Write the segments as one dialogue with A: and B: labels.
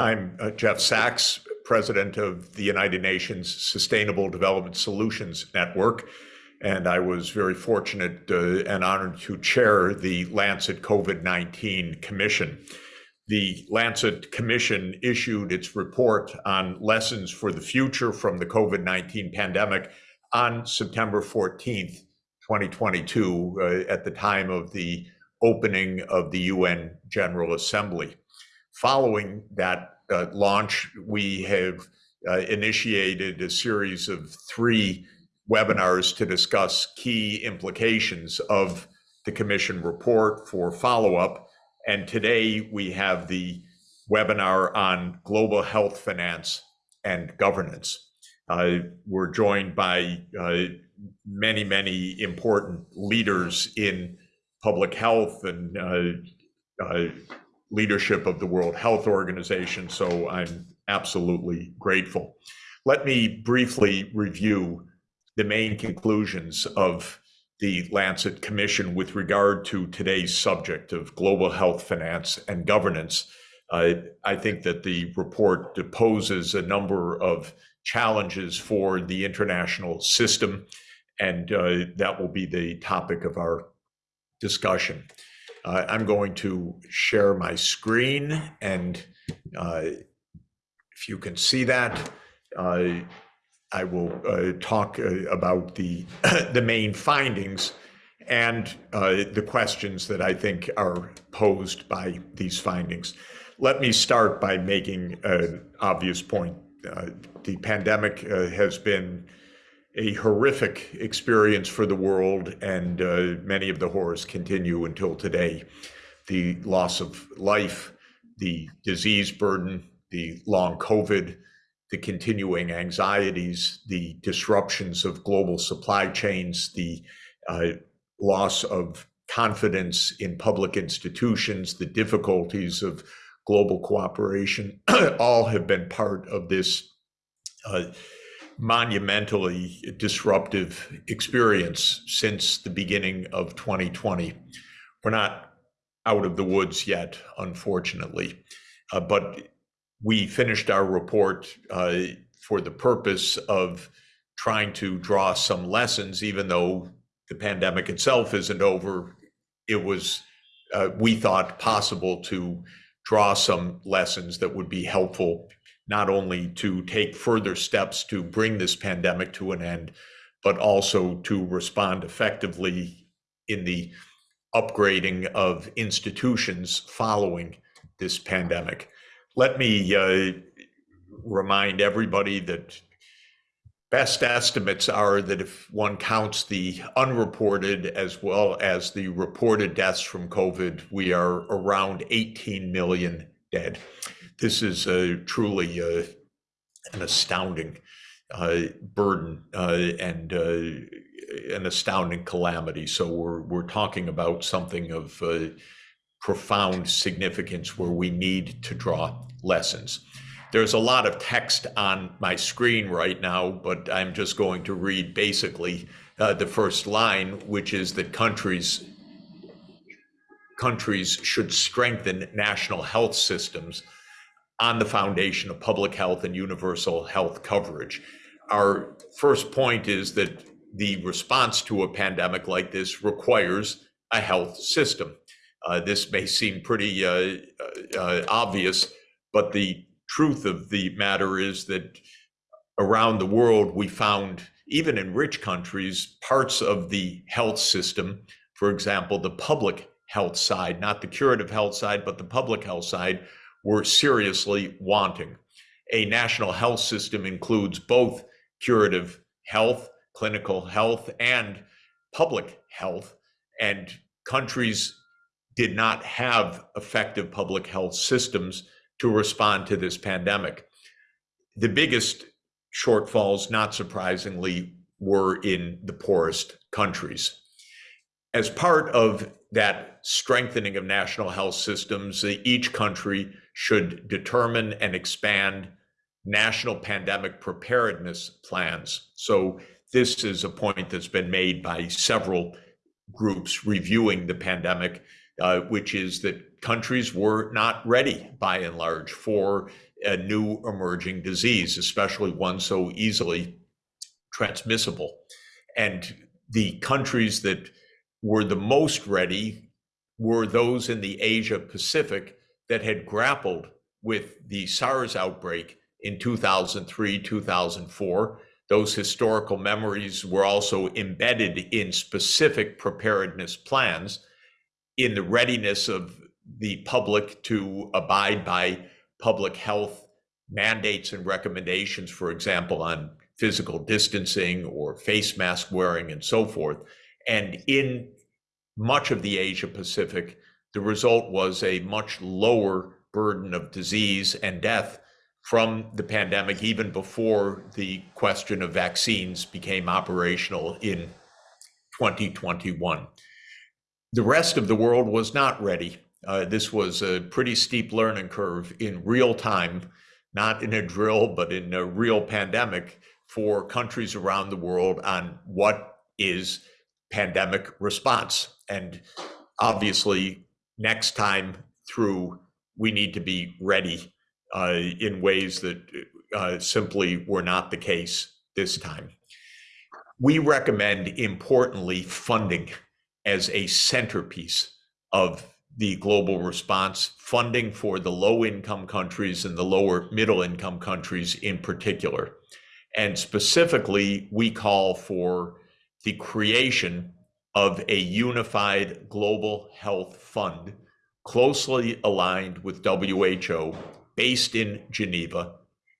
A: I'm uh, Jeff Sachs, president of the United Nations Sustainable Development Solutions Network. And I was very fortunate uh, and honored to chair the Lancet COVID 19 Commission. The Lancet Commission issued its report on lessons for the future from the COVID 19 pandemic on September 14th, 2022, uh, at the time of the opening of the UN General Assembly. Following that uh, launch, we have uh, initiated a series of three webinars to discuss key implications of the Commission report for follow-up. And today we have the webinar on global health finance and governance. Uh, we're joined by uh, many, many important leaders in public health and uh, uh leadership of the World Health Organization, so I'm absolutely grateful. Let me briefly review the main conclusions of the Lancet Commission with regard to today's subject of global health finance and governance. Uh, I think that the report deposes a number of challenges for the international system, and uh, that will be the topic of our discussion. Uh, I'm going to share my screen and uh, if you can see that, uh, I will uh, talk uh, about the, the main findings and uh, the questions that I think are posed by these findings. Let me start by making an obvious point. the pandemic has been a horrific experience for the world, and uh, many of the horrors continue until today. The loss of life, the disease burden, the long COVID, the continuing anxieties, the disruptions of global supply chains, the uh, loss of confidence in public institutions, the difficulties of global cooperation, all have been part of this uh, monumentally disruptive experience since the beginning of 2020. We're not out of the woods yet, unfortunately, uh, but we finished our report uh, for the purpose of trying to draw some lessons, even though the pandemic itself isn't over. It was, uh, we thought, possible to draw some lessons that would be helpful not only to take further steps to bring this pandemic to an end, but also to respond effectively in the upgrading of institutions following this pandemic. Let me uh, remind everybody that best estimates are that if one counts the unreported as well as the reported deaths from COVID, we are around 18 million dead this is a truly uh, an astounding uh, burden uh, and uh, an astounding calamity. So we're we're talking about something of profound significance where we need to draw lessons. There's a lot of text on my screen right now, but I'm just going to read basically uh, the first line, which is that countries countries should strengthen national health systems on the foundation of public health and universal health coverage. Our first point is that the response to a pandemic like this requires a health system. Uh, this may seem pretty uh, uh, obvious, but the truth of the matter is that around the world, we found, even in rich countries, parts of the health system, for example, the public health side, not the curative health side, but the public health side, were seriously wanting. A national health system includes both curative health, clinical health, and public health, and countries did not have effective public health systems to respond to this pandemic. The biggest shortfalls, not surprisingly, were in the poorest countries. As part of that strengthening of national health systems, each country should determine and expand national pandemic preparedness plans. So this is a point that's been made by several groups reviewing the pandemic, uh, which is that countries were not ready by and large for a new emerging disease, especially one so easily transmissible. And the countries that were the most ready were those in the Asia Pacific that had grappled with the SARS outbreak in 2003, 2004. Those historical memories were also embedded in specific preparedness plans in the readiness of the public to abide by public health mandates and recommendations, for example, on physical distancing or face mask wearing and so forth. And in much of the Asia Pacific, the result was a much lower burden of disease and death from the pandemic, even before the question of vaccines became operational in 2021. The rest of the world was not ready. Uh, this was a pretty steep learning curve in real time, not in a drill, but in a real pandemic for countries around the world on what is pandemic response. And obviously, next time through, we need to be ready uh, in ways that uh, simply were not the case this time. We recommend, importantly, funding as a centerpiece of the global response, funding for the low income countries and the lower middle income countries in particular. And specifically, we call for the creation of a unified global health fund closely aligned with WHO, based in Geneva,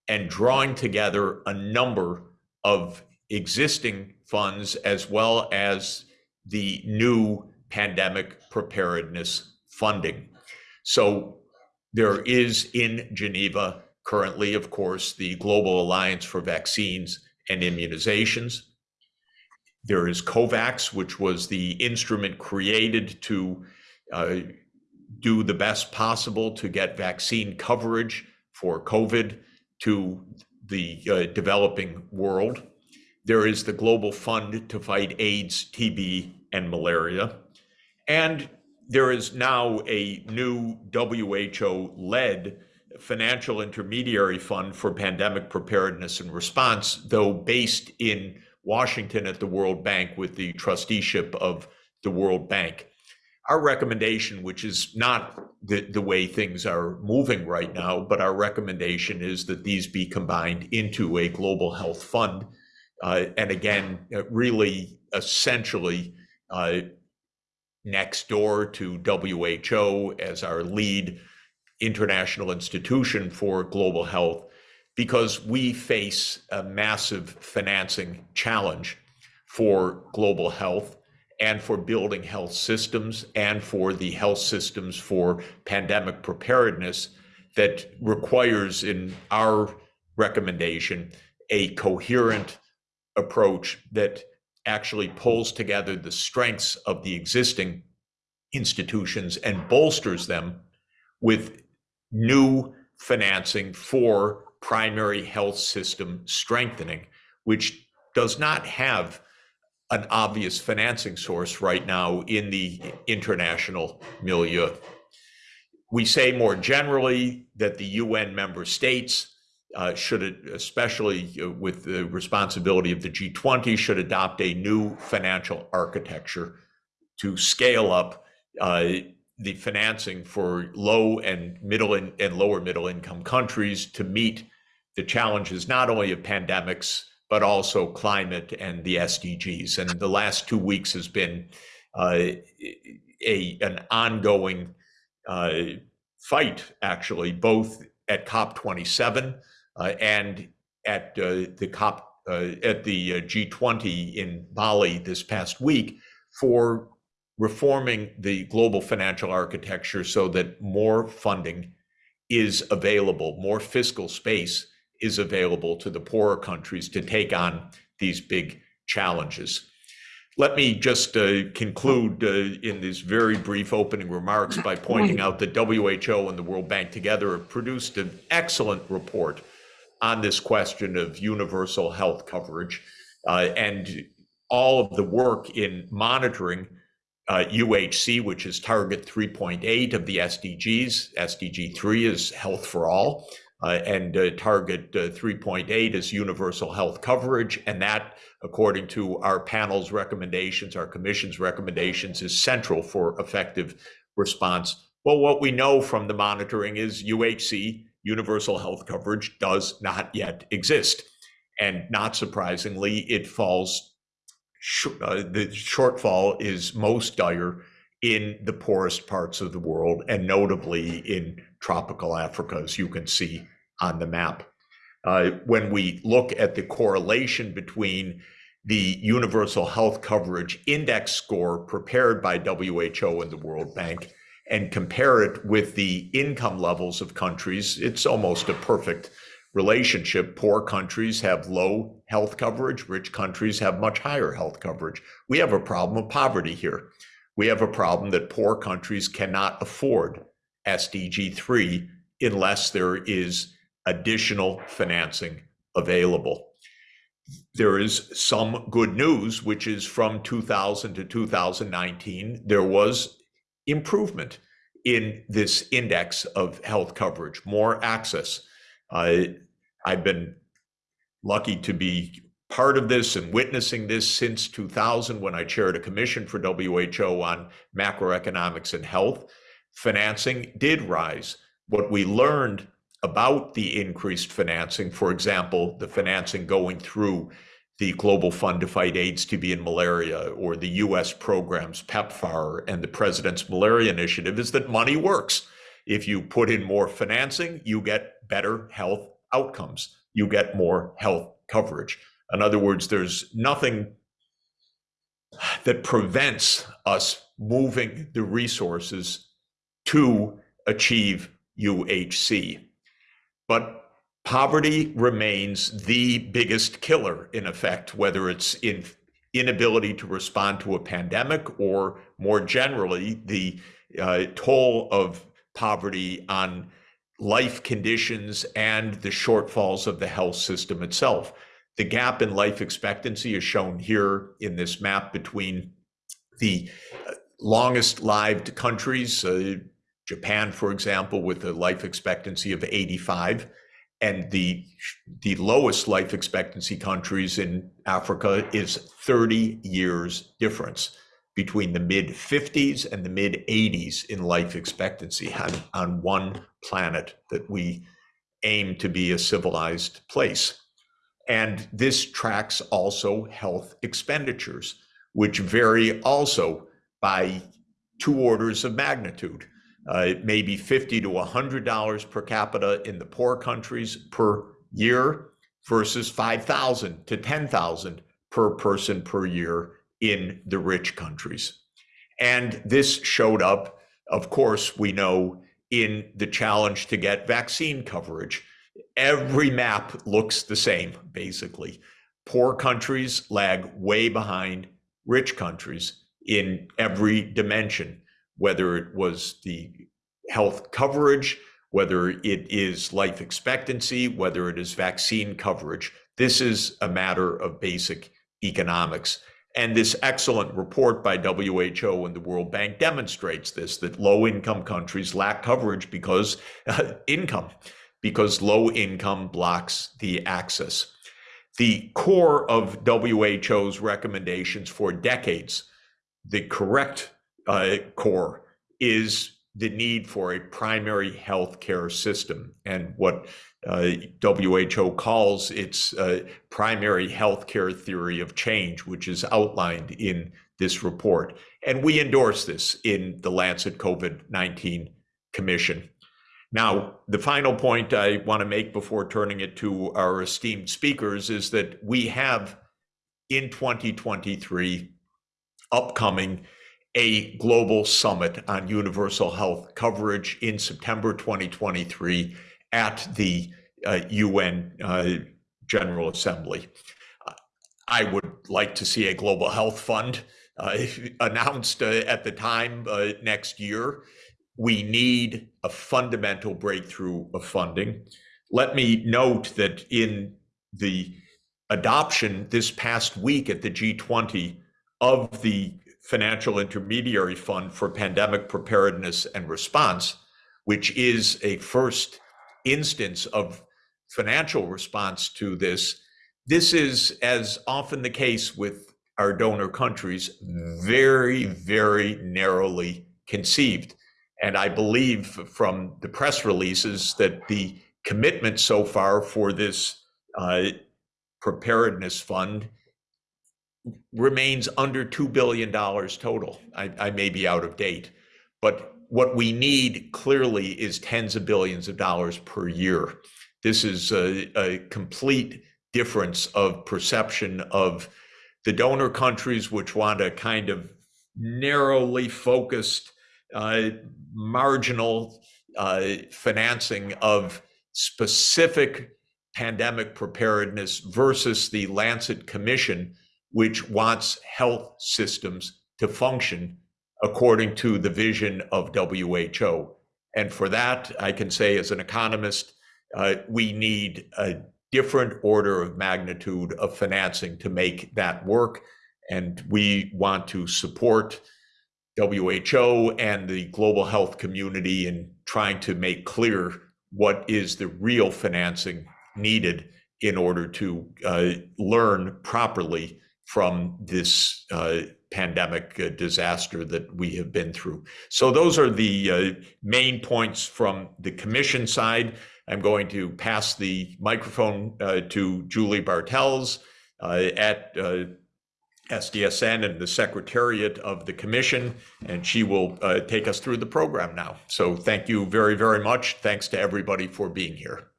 A: and drawing together a number of existing funds as well as the new pandemic preparedness funding. So there is in Geneva currently, of course, the Global Alliance for Vaccines and Immunizations. There is COVAX, which was the instrument created to uh, do the best possible to get vaccine coverage for COVID to the uh, developing world. There is the Global Fund to fight AIDS, TB, and malaria. And there is now a new WHO led financial intermediary fund for pandemic preparedness and response, though based in Washington at the World Bank with the trusteeship of the World Bank. Our recommendation, which is not the, the way things are moving right now, but our recommendation is that these be combined into a global health fund. Uh, and again, really essentially uh, next door to WHO as our lead international institution for global health because we face a massive financing challenge for global health and for building health systems and for the health systems for pandemic preparedness that requires, in our recommendation, a coherent approach that actually pulls together the strengths of the existing institutions and bolsters them with new financing for primary health system strengthening, which does not have an obvious financing source right now in the international milieu. We say more generally that the UN member states uh, should, especially uh, with the responsibility of the G20, should adopt a new financial architecture to scale up uh, the financing for low and middle in, and lower middle income countries to meet the challenges not only of pandemics but also climate and the SDGs. And the last two weeks has been uh, a an ongoing uh, fight, actually, both at COP27 uh, and at uh, the COP uh, at the G20 in Bali this past week for reforming the global financial architecture so that more funding is available, more fiscal space is available to the poorer countries to take on these big challenges. Let me just uh, conclude uh, in these very brief opening remarks by pointing out that WHO and the World Bank together have produced an excellent report on this question of universal health coverage uh, and all of the work in monitoring uh, UHC, which is target 3.8 of the SDGs. SDG 3 is health for all. Uh, and uh, target uh, 3.8 is universal health coverage. And that, according to our panel's recommendations, our commission's recommendations, is central for effective response. Well, what we know from the monitoring is UHC, universal health coverage, does not yet exist. And not surprisingly, it falls, uh, the shortfall is most dire in the poorest parts of the world, and notably in tropical Africa, as you can see on the map. Uh, when we look at the correlation between the Universal Health Coverage Index score prepared by WHO and the World Bank and compare it with the income levels of countries, it's almost a perfect relationship. Poor countries have low health coverage, rich countries have much higher health coverage. We have a problem of poverty here. We have a problem that poor countries cannot afford SDG 3 unless there is additional financing available. There is some good news, which is from 2000 to 2019, there was improvement in this index of health coverage, more access. Uh, I've been lucky to be part of this and witnessing this since 2000 when I chaired a commission for WHO on macroeconomics and health. Financing did rise. What we learned about the increased financing, for example, the financing going through the Global Fund to Fight AIDS, TB, and Malaria, or the US programs, PEPFAR, and the President's Malaria Initiative, is that money works. If you put in more financing, you get better health outcomes, you get more health coverage. In other words, there's nothing that prevents us moving the resources to achieve UHC. But poverty remains the biggest killer, in effect, whether it's in inability to respond to a pandemic or more generally, the uh, toll of poverty on life conditions and the shortfalls of the health system itself. The gap in life expectancy is shown here in this map between the uh, longest lived countries, uh, Japan, for example, with a life expectancy of 85, and the the lowest life expectancy countries in Africa is 30 years difference between the mid 50s and the mid 80s in life expectancy on, on one planet that we aim to be a civilized place. And this tracks also health expenditures, which vary also by two orders of magnitude. Uh, it may be 50 to $100 per capita in the poor countries per year versus 5,000 to 10,000 per person per year in the rich countries. And this showed up, of course, we know in the challenge to get vaccine coverage. Every map looks the same, basically. Poor countries lag way behind rich countries in every dimension whether it was the health coverage, whether it is life expectancy, whether it is vaccine coverage. This is a matter of basic economics. And this excellent report by WHO and the World Bank demonstrates this that low income countries lack coverage because uh, income, because low income blocks the access. The core of WHO's recommendations for decades, the correct uh, core is the need for a primary health care system and what uh, WHO calls its uh, primary health care theory of change, which is outlined in this report. And we endorse this in the Lancet COVID 19 Commission. Now, the final point I want to make before turning it to our esteemed speakers is that we have in 2023 upcoming a global summit on universal health coverage in September 2023 at the uh, UN uh, General Assembly. I would like to see a global health fund uh, announced uh, at the time uh, next year. We need a fundamental breakthrough of funding. Let me note that in the adoption this past week at the G20 of the Financial Intermediary Fund for Pandemic Preparedness and Response, which is a first instance of financial response to this, this is, as often the case with our donor countries, very, very narrowly conceived. And I believe from the press releases that the commitment so far for this uh, preparedness fund remains under $2 billion total. I, I may be out of date, but what we need clearly is tens of billions of dollars per year. This is a, a complete difference of perception of the donor countries, which want a kind of narrowly focused, uh, marginal uh, financing of specific pandemic preparedness versus the Lancet Commission, which wants health systems to function according to the vision of WHO. And for that, I can say as an economist, uh, we need a different order of magnitude of financing to make that work. And we want to support WHO and the global health community in trying to make clear what is the real financing needed in order to uh, learn properly from this uh, pandemic uh, disaster that we have been through. So those are the uh, main points from the commission side. I'm going to pass the microphone uh, to Julie Bartels uh, at SDSN and the secretariat of the commission, and she will take us through the program now. So thank you very, very much. Thanks to everybody for being here.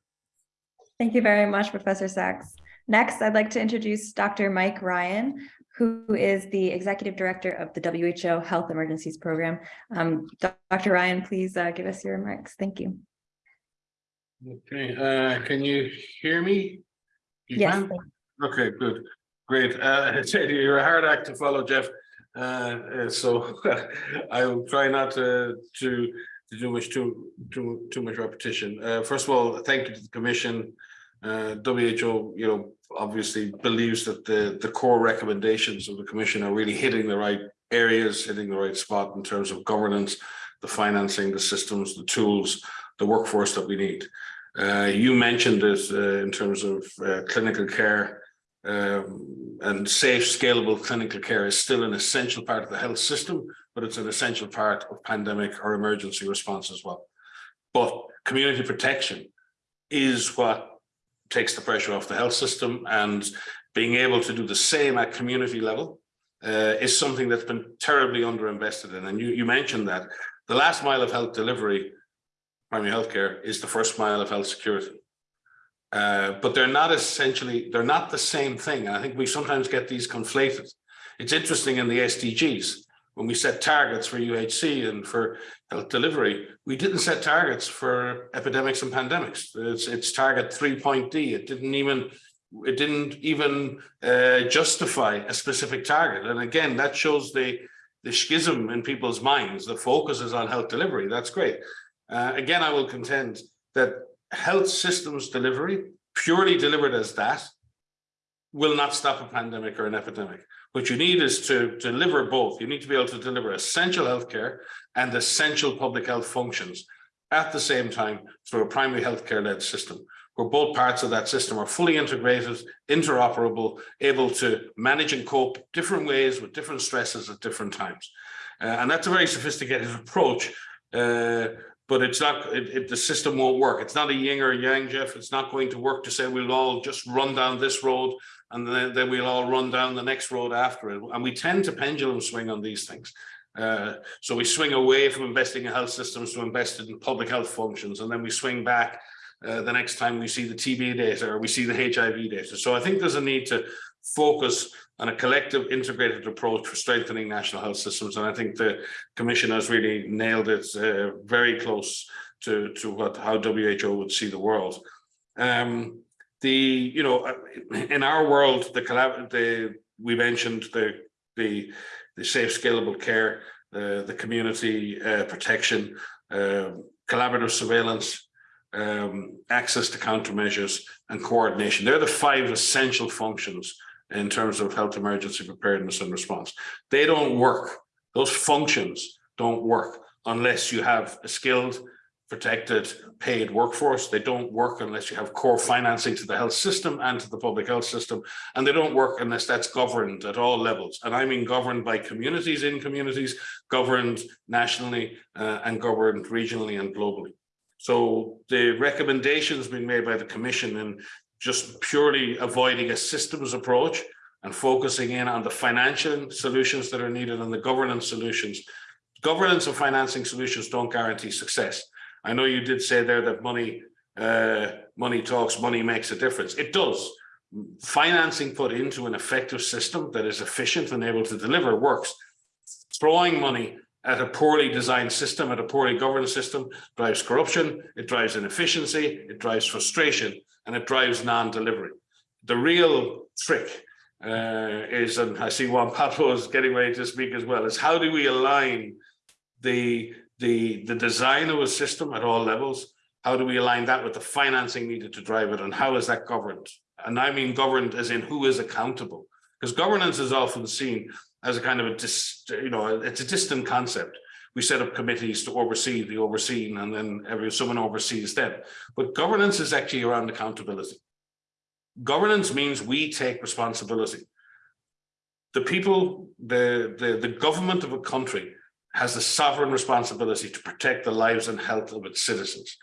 B: Thank you very much, Professor Sachs. Next, I'd like to introduce Dr. Mike Ryan, who is the Executive Director of the WHO Health Emergencies Program. Um, Dr. Ryan, please uh, give us your remarks. Thank you.
C: Okay, uh, can you hear me? You
B: yes.
C: Can? Okay, good, great. Uh, you're a hard act to follow, Jeff. Uh, uh so I will try not to, to to do much too too too much repetition. Uh, first of all, thank you to the Commission. Uh, WHO, you know, obviously believes that the the core recommendations of the Commission are really hitting the right areas, hitting the right spot in terms of governance, the financing, the systems, the tools, the workforce that we need. Uh, you mentioned this uh, in terms of uh, clinical care um, and safe, scalable clinical care is still an essential part of the health system but it's an essential part of pandemic or emergency response as well. But community protection is what takes the pressure off the health system and being able to do the same at community level uh, is something that's been terribly underinvested in. And you, you mentioned that the last mile of health delivery, primary healthcare, is the first mile of health security. Uh, but they're not essentially, they're not the same thing. And I think we sometimes get these conflated. It's interesting in the SDGs, when we set targets for UHC and for health delivery, we didn't set targets for epidemics and pandemics. It's, it's target 3.D. It didn't even it didn't even uh, justify a specific target. And again, that shows the the schism in people's minds. The focus is on health delivery. That's great. Uh, again, I will contend that health systems delivery, purely delivered as that, will not stop a pandemic or an epidemic. What you need is to deliver both. You need to be able to deliver essential healthcare and essential public health functions at the same time through a primary healthcare led system where both parts of that system are fully integrated, interoperable, able to manage and cope different ways with different stresses at different times. Uh, and that's a very sophisticated approach, uh, but it's not, it, it, the system won't work. It's not a yin or yang, Jeff. It's not going to work to say we'll all just run down this road and then, then we'll all run down the next road after it. And we tend to pendulum swing on these things. Uh, so we swing away from investing in health systems to invest in public health functions, and then we swing back uh, the next time we see the TB data or we see the HIV data. So I think there's a need to focus on a collective integrated approach for strengthening national health systems. And I think the commission has really nailed it uh, very close to, to what how WHO would see the world. Um, the you know uh, in our world the collab the we mentioned the the the safe scalable care uh, the community uh, protection uh, collaborative surveillance um, access to countermeasures and coordination. They're the five essential functions in terms of health emergency preparedness and response. They don't work. Those functions don't work unless you have a skilled protected paid workforce. They don't work unless you have core financing to the health system and to the public health system. And they don't work unless that's governed at all levels. And I mean governed by communities in communities, governed nationally uh, and governed regionally and globally. So the recommendations being made by the commission and just purely avoiding a systems approach and focusing in on the financial solutions that are needed and the governance solutions. Governance and financing solutions don't guarantee success. I know you did say there that money, uh, money talks, money makes a difference. It does. Financing put into an effective system that is efficient and able to deliver works. Throwing money at a poorly designed system, at a poorly governed system, drives corruption, it drives inefficiency, it drives frustration, and it drives non-delivery. The real trick uh, is, and I see Juan Pablo is getting ready to speak as well, is how do we align the the, the design of a system at all levels, how do we align that with the financing needed to drive it and how is that governed? And I mean governed as in who is accountable, because governance is often seen as a kind of a, dis, you know, it's a distant concept. We set up committees to oversee the overseen and then every someone oversees them. But governance is actually around accountability. Governance means we take responsibility. The people, the, the, the government of a country has the sovereign responsibility to protect the lives and health of its citizens.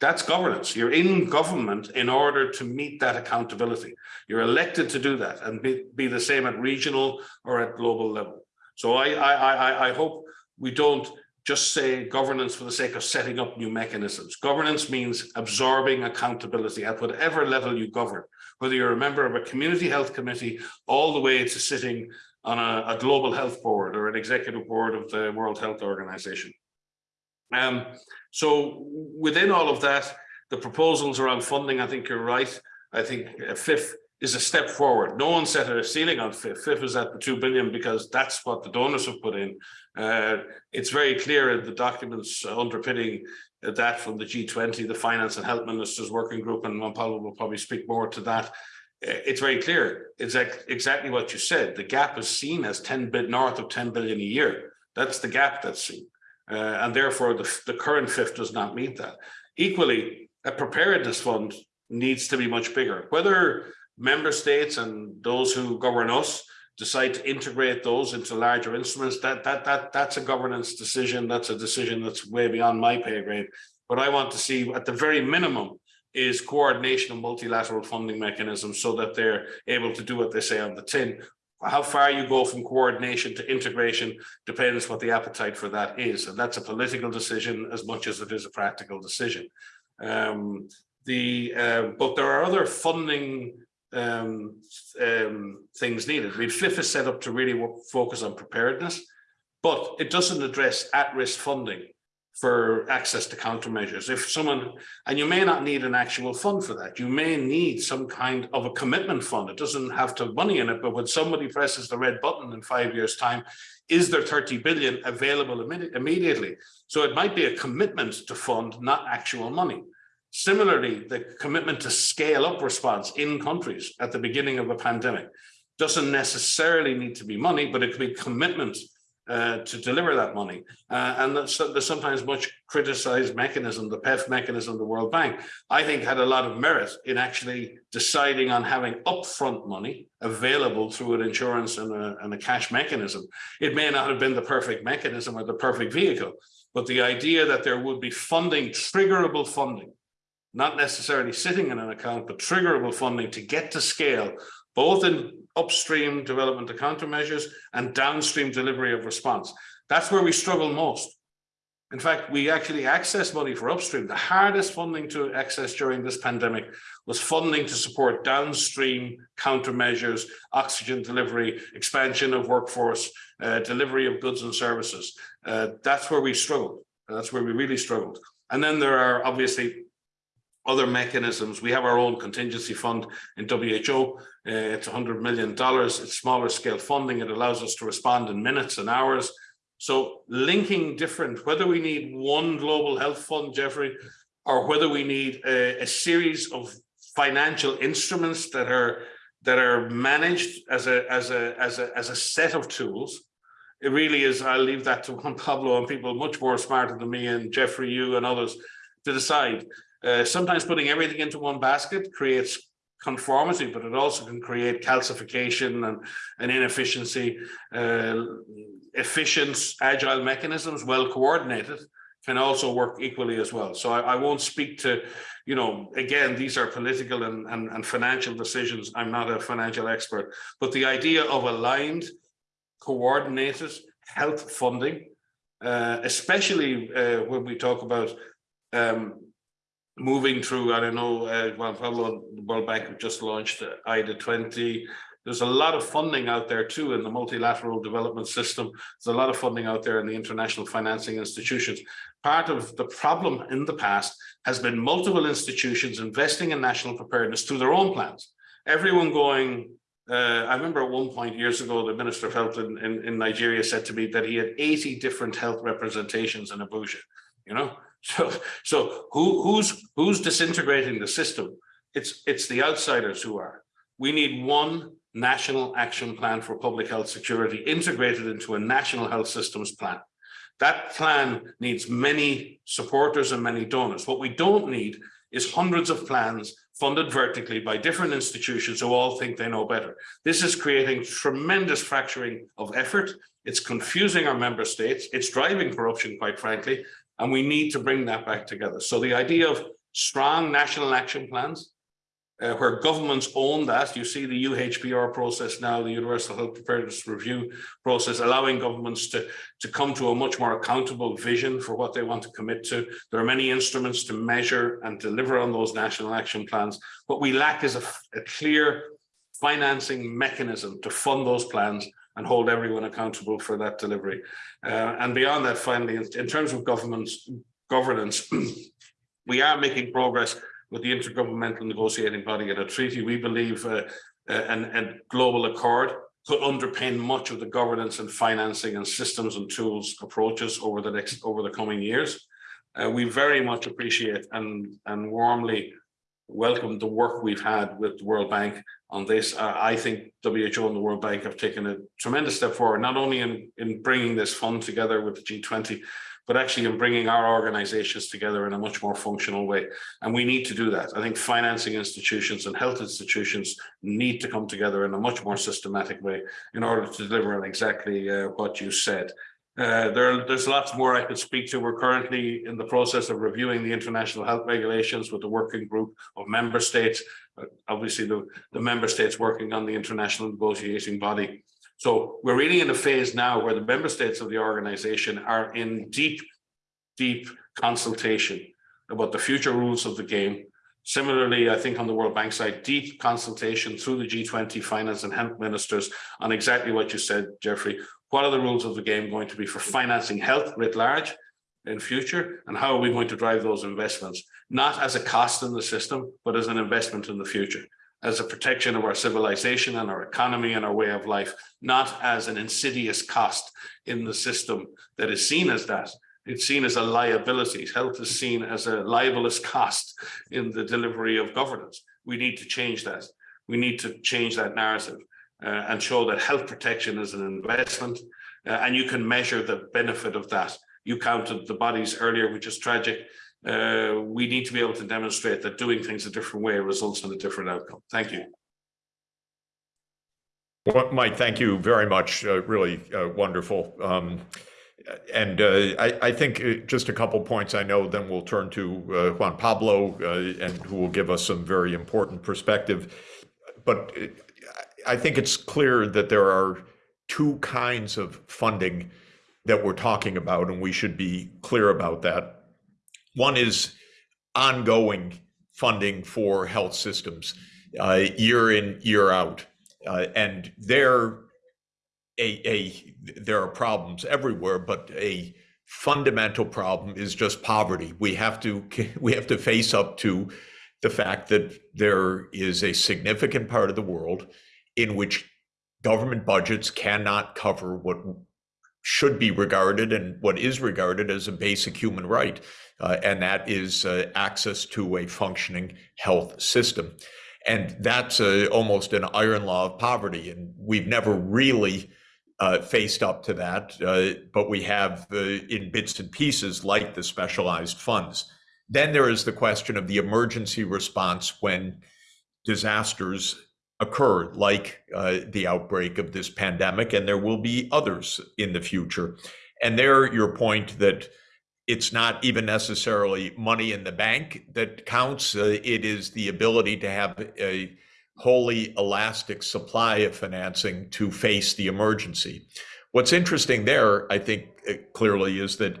C: That's governance. You're in government in order to meet that accountability. You're elected to do that and be, be the same at regional or at global level. So I, I, I, I hope we don't just say governance for the sake of setting up new mechanisms. Governance means absorbing accountability at whatever level you govern, whether you're a member of a community health committee all the way to sitting on a, a, global health board or an executive board of the World Health Organization. Um, so within all of that, the proposals around funding, I think you're right. I think FIF is a step forward. No one set a ceiling on FIF. FIF is at the 2 billion because that's what the donors have put in. Uh, it's very clear in the documents underpinning that from the G20, the Finance and Health Ministers Working Group, and Pablo will probably speak more to that it's very clear. It's exactly what you said. The gap is seen as 10 bit north of 10 billion a year. That's the gap that's seen. Uh, and therefore the, the current FIF does not meet that. Equally, a preparedness fund needs to be much bigger. Whether member states and those who govern us decide to integrate those into larger instruments, that that that that's a governance decision. That's a decision that's way beyond my pay grade. But I want to see at the very minimum is coordination of multilateral funding mechanisms so that they're able to do what they say on the tin. How far you go from coordination to integration depends what the appetite for that is. And that's a political decision as much as it is a practical decision. Um, the uh, But there are other funding um, um, things needed. I mean, FIF is set up to really focus on preparedness, but it doesn't address at-risk funding for access to countermeasures. If someone, and you may not need an actual fund for that, you may need some kind of a commitment fund. It doesn't have to have money in it, but when somebody presses the red button in five years time, is there 30 billion available imme immediately? So it might be a commitment to fund, not actual money. Similarly, the commitment to scale up response in countries at the beginning of a pandemic doesn't necessarily need to be money, but it could be commitment uh, to deliver that money. Uh, and there's sometimes much criticized mechanism, the PEF mechanism, the World Bank, I think had a lot of merit in actually deciding on having upfront money available through an insurance and a, and a cash mechanism. It may not have been the perfect mechanism or the perfect vehicle, but the idea that there would be funding, triggerable funding, not necessarily sitting in an account, but triggerable funding to get to scale both in upstream development of countermeasures and downstream delivery of response. That's where we struggle most. In fact, we actually access money for upstream. The hardest funding to access during this pandemic was funding to support downstream countermeasures, oxygen delivery, expansion of workforce, uh, delivery of goods and services. Uh, that's where we struggled. That's where we really struggled. And then there are obviously other mechanisms. We have our own contingency fund in WHO. Uh, it's $100 million. It's smaller scale funding. It allows us to respond in minutes and hours. So linking different, whether we need one global health fund, Jeffrey, or whether we need a, a series of financial instruments that are that are managed as a as a as a as a set of tools it really is i'll leave that to juan pablo and people much more smarter than me and jeffrey you and others to decide. Uh, sometimes putting everything into one basket creates conformity, but it also can create calcification and, and inefficiency. Uh, efficient, agile mechanisms, well coordinated, can also work equally as well. So I, I, won't speak to, you know, again, these are political and, and, and financial decisions. I'm not a financial expert, but the idea of aligned, coordinated health funding, uh, especially uh, when we talk about um, moving through, I don't know, uh, well, Pablo, the World Bank have just launched IDA 20. There's a lot of funding out there too in the multilateral development system. There's a lot of funding out there in the international financing institutions. Part of the problem in the past has been multiple institutions investing in national preparedness through their own plans. Everyone going, uh, I remember at one point years ago, the Minister of Health in, in, in Nigeria said to me that he had 80 different health representations in Abuja, you know? So, so who, who's, who's disintegrating the system? It's, it's the outsiders who are. We need one national action plan for public health security integrated into a national health systems plan. That plan needs many supporters and many donors. What we don't need is hundreds of plans funded vertically by different institutions who all think they know better. This is creating tremendous fracturing of effort. It's confusing our member states. It's driving corruption, quite frankly, and we need to bring that back together. So the idea of strong national action plans, uh, where governments own that. You see the UHPR process now, the Universal Health Preparedness Review process, allowing governments to, to come to a much more accountable vision for what they want to commit to. There are many instruments to measure and deliver on those national action plans. What we lack is a, a clear financing mechanism to fund those plans and hold everyone accountable for that delivery. Uh, and beyond that, finally, in, in terms of governance, we are making progress with the intergovernmental negotiating body and a treaty. We believe uh, uh, a global accord could underpin much of the governance and financing and systems and tools approaches over the next over the coming years. Uh, we very much appreciate and and warmly welcome the work we've had with the World Bank on this. Uh, I think WHO and the World Bank have taken a tremendous step forward, not only in, in bringing this fund together with the G20, but actually in bringing our organizations together in a much more functional way. And we need to do that. I think financing institutions and health institutions need to come together in a much more systematic way in order to deliver on exactly uh, what you said. Uh, there, there's lots more I could speak to. We're currently in the process of reviewing the international health regulations with the working group of member states. Uh, obviously, the, the member states working on the international negotiating body. So we're really in a phase now where the member states of the organization are in deep, deep consultation about the future rules of the game. Similarly, I think on the World Bank side, deep consultation through the G20 finance and health ministers on exactly what you said, Jeffrey, what are the rules of the game going to be for financing health writ large in future? And how are we going to drive those investments? Not as a cost in the system, but as an investment in the future, as a protection of our civilization and our economy and our way of life, not as an insidious cost in the system that is seen as that. It's seen as a liability. Health is seen as a libelous cost in the delivery of governance. We need to change that. We need to change that narrative uh, and show that health protection is an investment uh, and you can measure the benefit of that. You counted the bodies earlier, which is tragic. Uh, we need to be able to demonstrate that doing things a different way results in a different outcome. Thank you.
A: Well, Mike, thank you very much. Uh, really uh, wonderful. Um, and uh, I, I, think uh, just a couple points I know, then we'll turn to Juan Pablo, and who will give us some very important perspective. But I think it's clear that there are two kinds of funding that we're talking about, and we should be clear about that. One is ongoing funding for health systems, uh, year in, year out. Uh, and there, a, a, there are problems everywhere, but a fundamental problem is just poverty. We have to, we have to face up to the fact that there is a significant part of the world in which government budgets cannot cover what should be regarded and what is regarded as a basic human right, uh, and that is uh, access to a functioning health system. And that's uh, almost an iron law of poverty. And we've never really uh, faced up to that, uh, but we have in bits and pieces like the specialized funds. Then there is the question of the emergency response when disasters occur, like uh, the outbreak of this pandemic, and there will be others in the future. And there, your point that it's not even necessarily money in the bank that counts. Uh, it is the ability to have a wholly elastic supply of financing to face the emergency. What's interesting there, I think, uh, clearly is that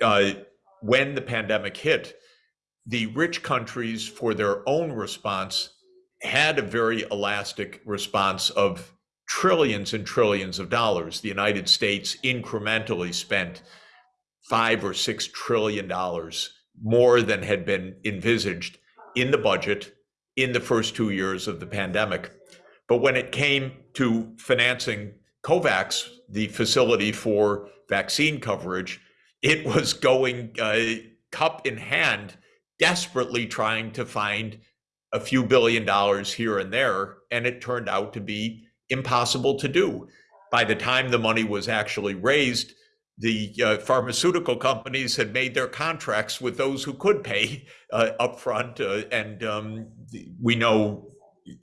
A: uh, when the pandemic hit, the rich countries, for their own response, had a very elastic response of trillions and trillions of dollars. The United States incrementally spent five or six trillion dollars more than had been envisaged in the budget in the first two years of the pandemic. But when it came to financing COVAX, the facility for vaccine coverage, it was going uh, cup in hand, desperately trying to find a few billion dollars here and there. And it turned out to be impossible to do. By the time the money was actually raised, the uh, pharmaceutical companies had made their contracts with those who could pay uh, upfront, uh, and um, we know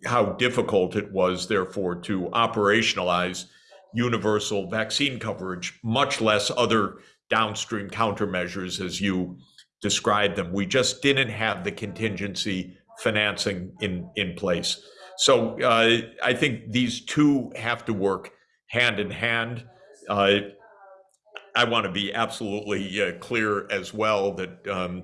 A: how difficult it was, therefore, to operationalize universal vaccine coverage, much less other downstream countermeasures as you described them. We just didn't have the contingency financing in in place. So uh, I think these two have to work hand in hand. Uh, I want to be absolutely uh, clear as well that um,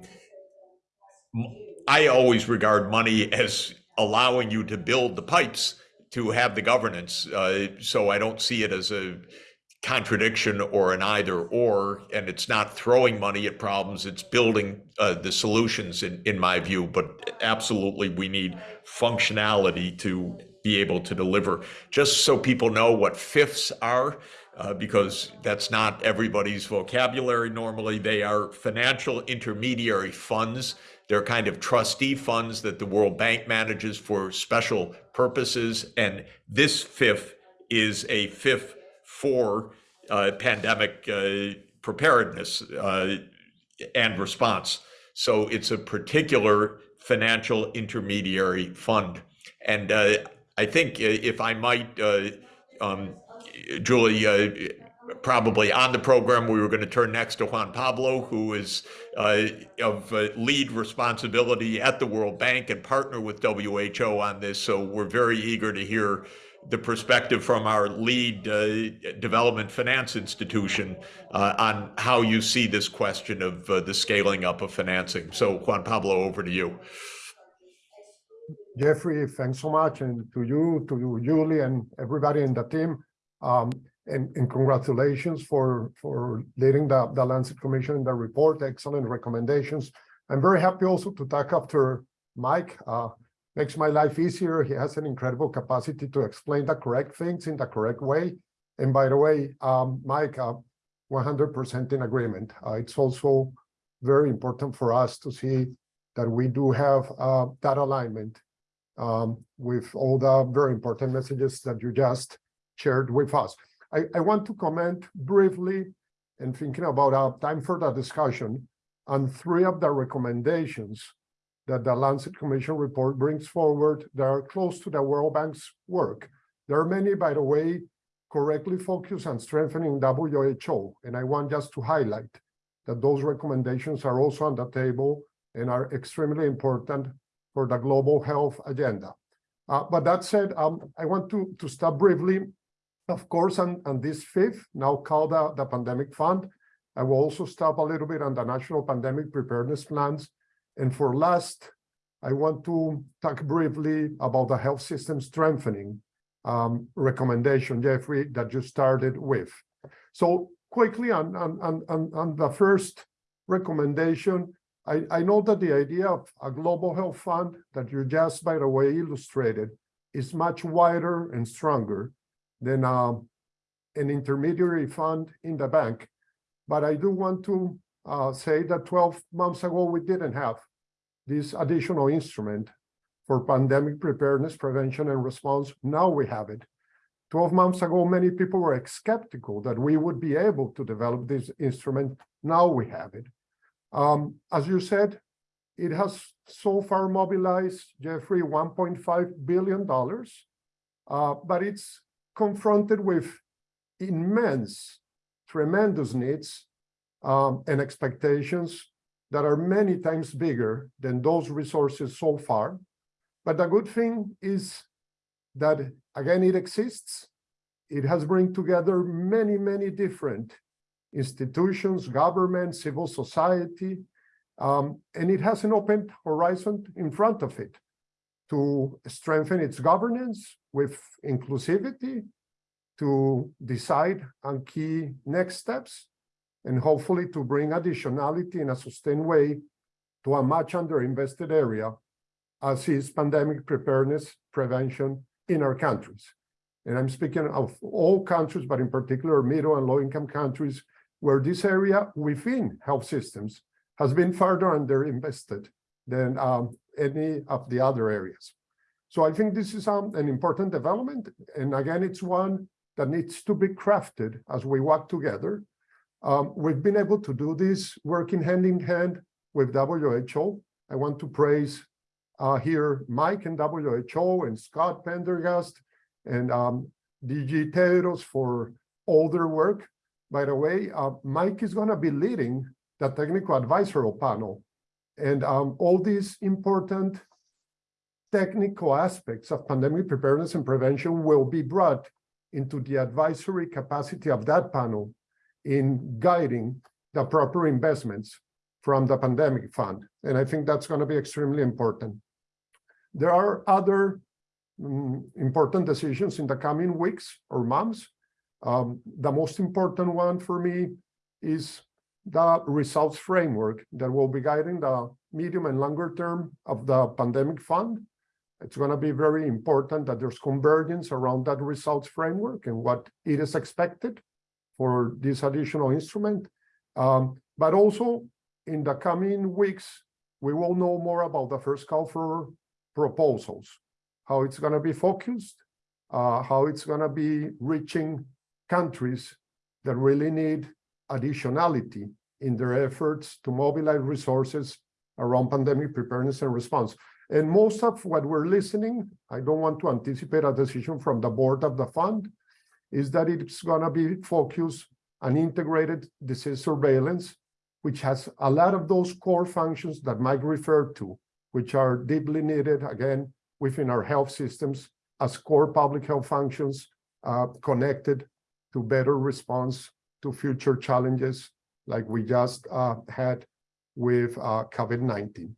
A: I always regard money as allowing you to build the pipes to have the governance. Uh, so I don't see it as a contradiction or an either or, and it's not throwing money at problems, it's building uh, the solutions in, in my view. But absolutely, we need functionality to be able to deliver. Just so people know what FIFs are, uh, because that's not everybody's vocabulary normally. They are financial intermediary funds. They're kind of trustee funds that the World Bank manages for special purposes. And this FIF is a FIF for uh, pandemic uh, preparedness uh, and response. So it's a particular financial intermediary fund. And uh, I think uh, if I might, uh, um, Julie, probably on the program, we were going to turn next to Juan Pablo, who is uh, of uh, lead responsibility at the World Bank and partner with WHO on this. So we're very eager to hear the perspective from our lead uh, development finance institution uh, on how you see this question of uh, the scaling up of financing. So Juan Pablo, over to you.
D: Jeffrey, thanks so much, and to you, to you, Julie, and everybody in the team. Um, and, and congratulations for for leading the, the Lancet Commission in the report. Excellent recommendations. I'm very happy also to talk after Mike. Uh, makes my life easier. He has an incredible capacity to explain the correct things in the correct way. And by the way, um, Mike, 100% in agreement. Uh, it's also very important for us to see that we do have uh, that alignment um, with all the very important messages that you just shared with us. I, I want to comment briefly and thinking about our time for the discussion on three of the recommendations that the Lancet Commission report brings forward that are close to the World Bank's work. There are many, by the way, correctly focused on strengthening WHO, and I want just to highlight that those recommendations are also on the table and are extremely important for the global health agenda. Uh, but that said, um, I want to, to stop briefly, of course, on, on this FIF, now called the, the Pandemic Fund. I will also stop a little bit on the National Pandemic Preparedness Plans and for last, I want to talk briefly about the health system strengthening um, recommendation, Jeffrey, that you started with. So quickly on, on, on, on the first recommendation, I, I know that the idea of a global health fund that you just, by the way, illustrated is much wider and stronger than uh, an intermediary fund in the bank. But I do want to uh, say that 12 months ago, we didn't have this additional instrument for pandemic preparedness, prevention, and response. Now we have it. 12 months ago, many people were skeptical that we would be able to develop this instrument. Now we have it. Um, as you said, it has so far mobilized, Jeffrey, $1.5 billion. Uh, but it's confronted with immense, tremendous needs um, and expectations that are many times bigger than those resources so far. But the good thing is that, again, it exists. It has bring together many, many different institutions, government, civil society, um, and it has an open horizon in front of it to strengthen its governance with inclusivity, to decide on key next steps, and hopefully to bring additionality in a sustained way to a much underinvested area as is pandemic preparedness prevention in our countries. And I'm speaking of all countries, but in particular middle and low income countries where this area within health systems has been further underinvested than um, any of the other areas. So I think this is um, an important development. And again, it's one that needs to be crafted as we work together. Um, we've been able to do this working hand in hand with WHO. I want to praise uh, here Mike and WHO and Scott Pendergast and um, DG for all their work. By the way, uh, Mike is going to be leading the technical advisory panel and um, all these important technical aspects of pandemic preparedness and prevention will be brought into the advisory capacity of that panel in guiding the proper investments from the pandemic fund. And I think that's going to be extremely important. There are other um, important decisions in the coming weeks or months. Um, the most important one for me is the results framework that will be guiding the medium and longer term of the pandemic fund. It's going to be very important that there's convergence around that results framework and what it is expected for this additional instrument. Um, but also in the coming weeks, we will know more about the first call for proposals, how it's going to be focused, uh, how it's going to be reaching countries that really need additionality in their efforts to mobilize resources around pandemic preparedness and response. And most of what we're listening, I don't want to anticipate a decision from the board of the fund, is that it's going to be focused on integrated disease surveillance, which has a lot of those core functions that Mike referred to, which are deeply needed, again, within our health systems as core public health functions uh, connected to better response to future challenges like we just uh, had with uh, COVID-19.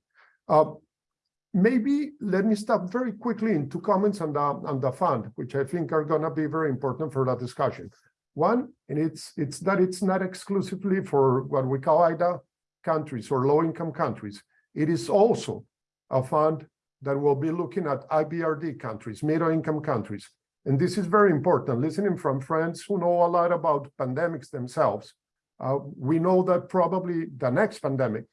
D: Maybe let me stop very quickly in two comments on the, on the fund, which I think are going to be very important for the discussion. One, and it's, it's that it's not exclusively for what we call IDA countries or low-income countries. It is also a fund that will be looking at IBRD countries, middle-income countries. And this is very important. Listening from friends who know a lot about pandemics themselves, uh, we know that probably the next pandemic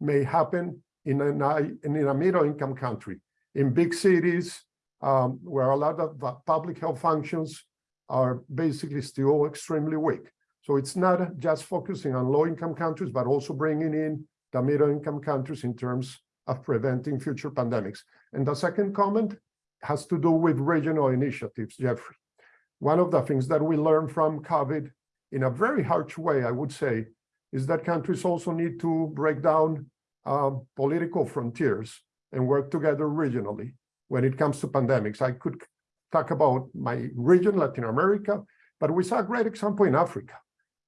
D: may happen in a, in a middle-income country, in big cities, um, where a lot of public health functions are basically still extremely weak. So it's not just focusing on low-income countries, but also bringing in the middle-income countries in terms of preventing future pandemics. And the second comment has to do with regional initiatives, Jeffrey. One of the things that we learned from COVID in a very harsh way, I would say, is that countries also need to break down um, political frontiers and work together regionally when it comes to pandemics. I could talk about my region, Latin America, but we saw a great example in Africa,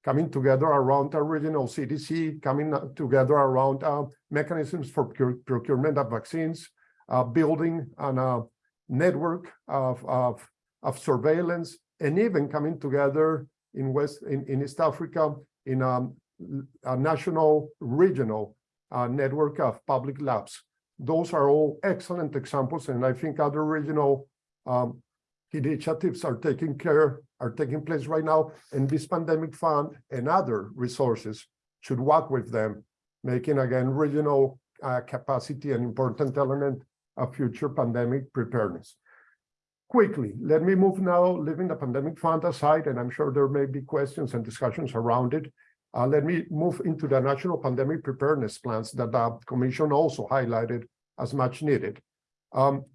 D: coming together around a regional CDC, coming together around uh, mechanisms for procurement of vaccines, uh, building on a network of, of, of surveillance, and even coming together in West in, in East Africa in a, a national regional uh, network of public labs. Those are all excellent examples, and I think other regional um, initiatives are taking care, are taking place right now, and this pandemic fund and other resources should work with them, making again regional uh, capacity an important element of future pandemic preparedness quickly, let me move now, leaving the pandemic fund aside, and I'm sure there may be questions and discussions around it. Uh, let me move into the national pandemic preparedness plans that the commission also highlighted as much needed. Um,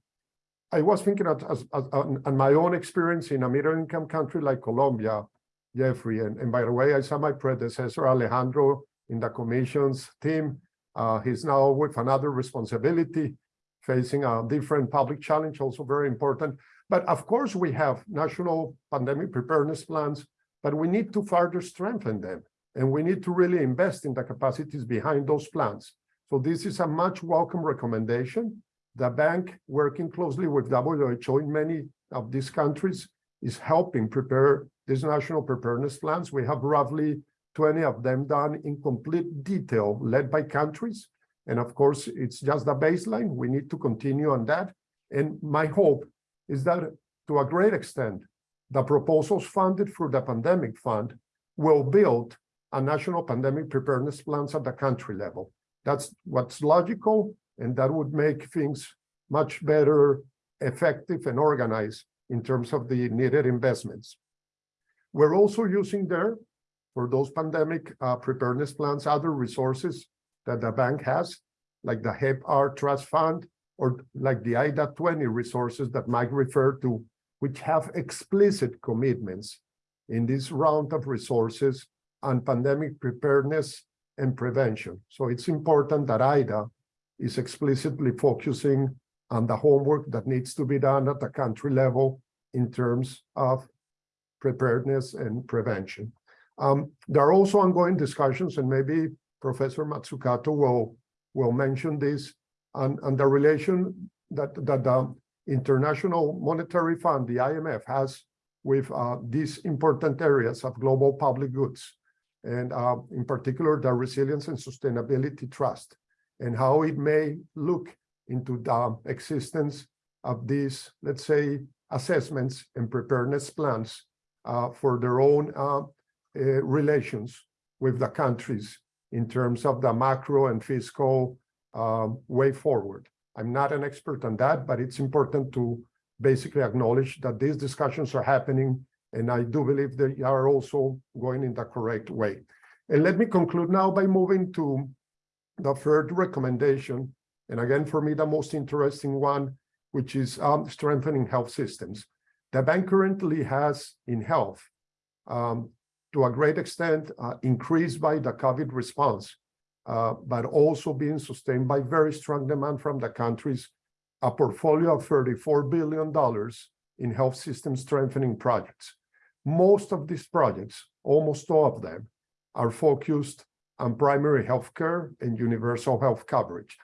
D: I was thinking of, as, as, on, my own experience in a middle-income country like Colombia, Jeffrey, and, and by the way, I saw my predecessor Alejandro in the commission's team. Uh, he's now with another responsibility, facing a different public challenge, also very important. But of course, we have national pandemic preparedness plans, but we need to further strengthen them. And we need to really invest in the capacities behind those plans. So this is a much welcome recommendation. The bank, working closely with WHO in many of these countries, is helping prepare these national preparedness plans. We have roughly 20 of them done in complete detail, led by countries. And of course, it's just the baseline. We need to continue on that. And my hope is that to a great extent, the proposals funded through the pandemic fund will build a national pandemic preparedness plans at the country level. That's what's logical, and that would make things much better, effective, and organized in terms of the needed investments. We're also using there, for those pandemic uh, preparedness plans, other resources that the bank has, like the HEP-R Trust Fund, or like the IDA 20 resources that Mike referred to, which have explicit commitments in this round of resources on pandemic preparedness and prevention. So it's important that IDA is explicitly focusing on the homework that needs to be done at the country level in terms of preparedness and prevention. Um, there are also ongoing discussions, and maybe Professor Mazzucato will, will mention this, on, on the relation that, that the International Monetary Fund, the IMF, has with uh, these important areas of global public goods, and uh, in particular, the Resilience and Sustainability Trust, and how it may look into the existence of these, let's say, assessments and preparedness plans uh, for their own uh, uh, relations with the countries in terms of the macro and fiscal um, way forward. I'm not an expert on that, but it's important to basically acknowledge that these discussions are happening, and I do believe they are also going in the correct way. And let me conclude now by moving to the third recommendation, and again, for me, the most interesting one, which is um, strengthening health systems. The bank currently has in health, um, to a great extent, uh, increased by the COVID response, uh, but also being sustained by very strong demand from the countries, a portfolio of $34 billion in health system strengthening projects. Most of these projects, almost all of them, are focused on primary health care and universal health coverage.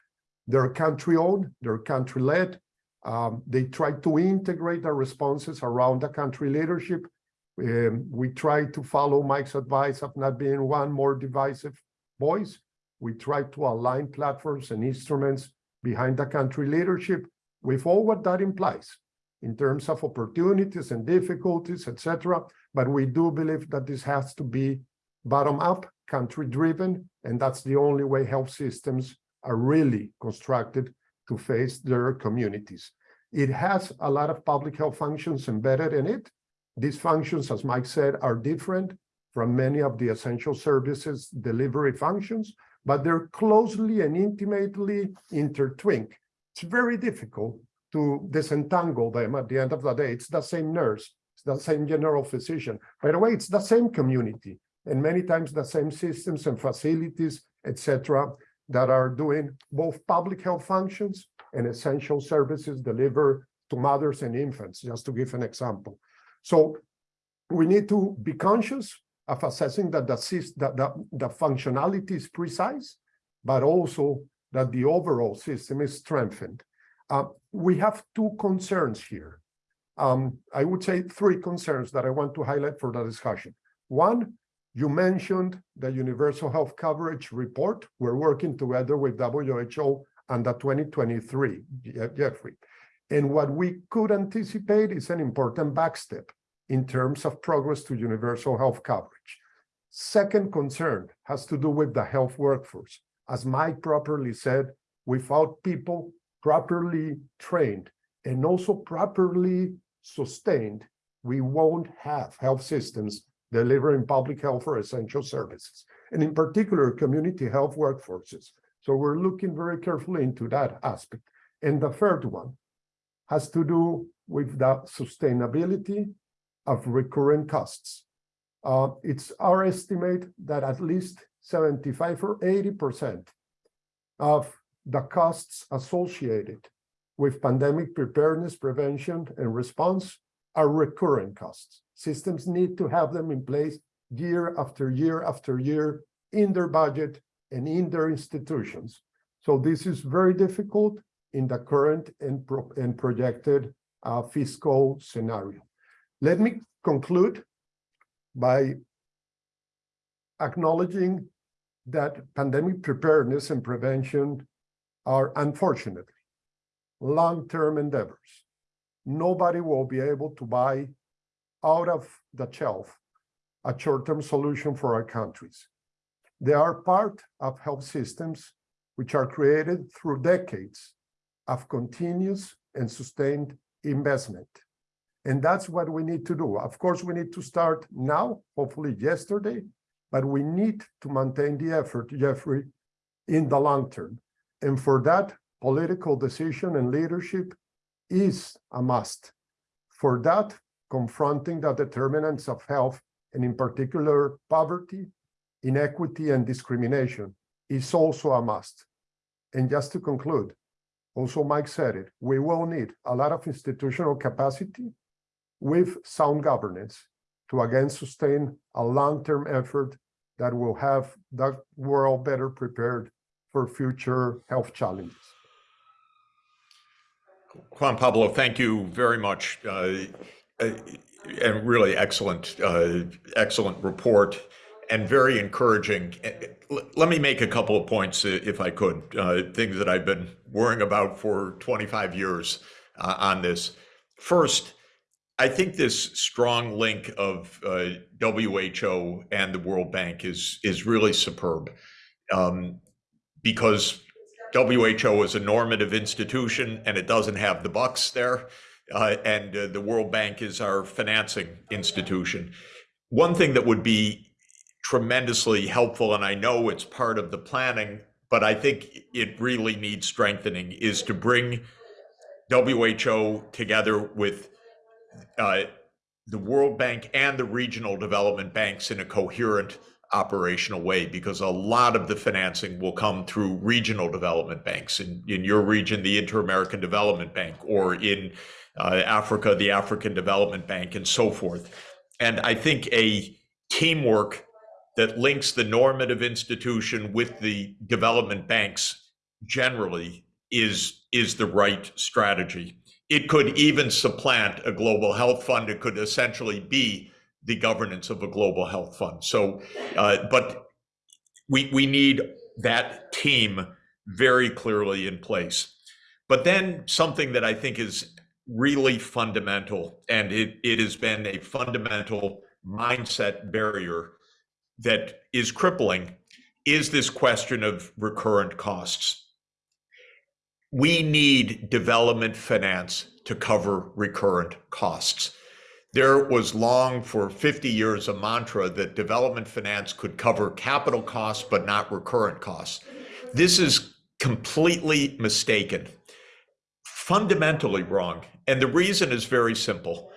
D: They're country-owned, they're country-led. Um, they try to integrate the responses around the country leadership. Um, we try to follow Mike's advice of not being one more divisive voice. We try to align platforms and instruments behind the country leadership with all what that implies in terms of opportunities and difficulties, etc. But we do believe that this has to be bottom-up, country-driven, and that's the only way health systems are really constructed to face their communities. It has a lot of public health functions embedded in it. These functions, as Mike said, are different from many of the essential services delivery functions, but they're closely and intimately intertwined. It's very difficult to disentangle them at the end of the day. It's the same nurse, it's the same general physician. By the way, it's the same community, and many times the same systems and facilities, etc., that are doing both public health functions and essential services delivered to mothers and infants, just to give an example. So we need to be conscious of assessing that the, that the, the functionality is precise, but also that the overall system is strengthened. Uh, we have two concerns here. Um, I would say three concerns that I want to highlight for the discussion. One, you mentioned the Universal Health Coverage Report. We're working together with WHO on the 2023, Jeffrey. And what we could anticipate is an important backstep in terms of progress to universal health coverage. Second concern has to do with the health workforce. As Mike properly said, without people properly trained and also properly sustained, we won't have health systems delivering public health or essential services, and in particular, community health workforces. So we're looking very carefully into that aspect. And the third one has to do with the sustainability of recurrent costs. Uh, it's our estimate that at least 75 or 80% of the costs associated with pandemic preparedness, prevention, and response are recurring costs. Systems need to have them in place year after year after year in their budget and in their institutions. So this is very difficult in the current and, pro and projected uh, fiscal scenario. Let me conclude by acknowledging that pandemic preparedness and prevention are unfortunately long-term endeavors. Nobody will be able to buy out of the shelf a short-term solution for our countries. They are part of health systems which are created through decades of continuous and sustained investment. And that's what we need to do. Of course, we need to start now, hopefully yesterday, but we need to maintain the effort, Jeffrey, in the long term. And for that, political decision and leadership is a must. For that, confronting the determinants of health, and in particular poverty, inequity, and discrimination is also a must. And just to conclude, also Mike said it, we will need a lot of institutional capacity with sound governance to again sustain a long-term effort that will have the world better prepared for future health challenges.
A: Juan Pablo, thank you very much. Uh, uh, and really excellent, uh, excellent report and very encouraging. Uh, let me make a couple of points, uh, if I could, uh, things that I've been worrying about for 25 years on this. First, I think this strong link of WHO and the World Bank is is really superb, um, because WHO is a normative institution and it doesn't have the bucks there. Uh, and uh, the World Bank is our financing institution. One thing that would be tremendously helpful, and I know it's part of the planning, but I think it really needs strengthening, is to bring WHO together with uh, the World Bank and the regional development banks in a coherent operational way because a lot of the financing will come through regional development banks. In, in your region the inter-american development bank or in uh, africa the african development bank and so forth. And i think a teamwork that links the normative institution with the development banks generally is is the right strategy. It could even supplant a global health fund. It could essentially be the governance of a global health fund. So, uh, but we we need that team very clearly in place. But then something that I think is really fundamental, and it, it has been a fundamental mindset barrier that is crippling, is this question of recurrent costs. We need development finance to cover recurrent costs. There was long for 50 years a mantra that development finance could cover capital costs, but not recurrent costs. This is completely mistaken, fundamentally wrong. And the reason is very simple.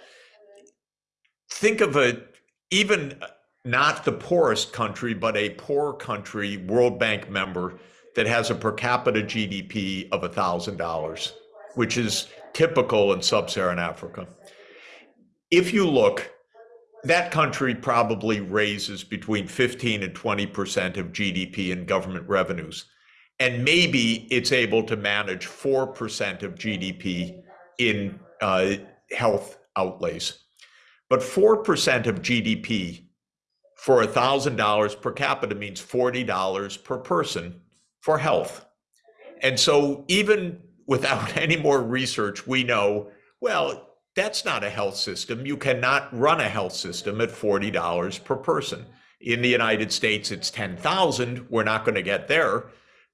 A: Think of a, even not the poorest country, but a poor country, World Bank member that has a per capita GDP of $1,000, which is typical in sub-Saharan Africa if you look, that country probably raises between 15 and 20% of GDP in government revenues. And maybe it's able to manage 4% of GDP in uh, health outlays. But 4% of GDP for $1,000 per capita means $40 per person for health. And so even without any more research, we know, well, that's not a health system. You cannot run a health system at $40 per person. In the United States, it's 10,000. We're not going to get there,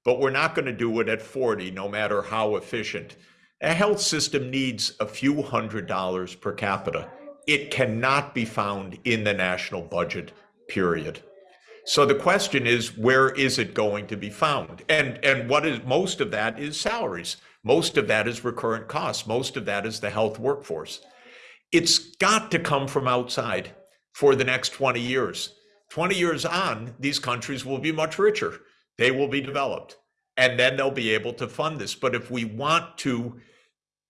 A: but we're not going to do it at 40, no matter how efficient. A health system needs a few hundred dollars per capita. It cannot be found in the national budget, period. So the question is, where is it going to be found? And, and what is, most of that is salaries. Most of that is recurrent costs. Most of that is the health workforce. It's got to come from outside for the next 20 years. 20 years on, these countries will be much richer. They will be developed. And then they'll be able to fund this. But if we want to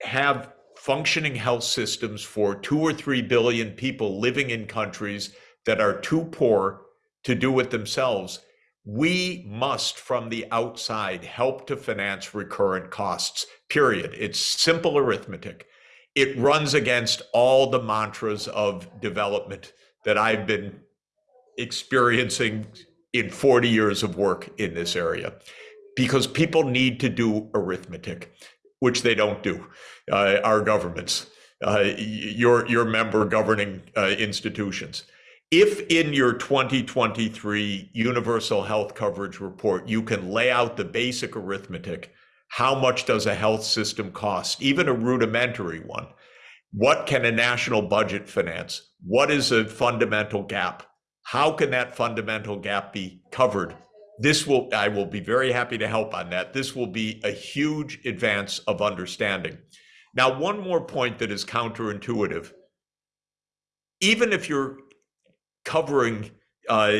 A: have functioning health systems for two or three billion people living in countries that are too poor to do it themselves, we must from the outside help to finance recurrent costs, period. It's simple arithmetic. It runs against all the mantras of development that I've been experiencing in 40 years of work in this area because people need to do arithmetic, which they don't do. Uh, our governments, uh, your your member governing uh, institutions. If in your 2023 universal health coverage report you can lay out the basic arithmetic, how much does a health system cost, even a rudimentary one? What can a national budget finance? What is a fundamental gap? How can that fundamental gap be covered? This will, I will be very happy to help on that. This will be a huge advance of understanding. Now, one more point that is counterintuitive. Even if you're covering uh,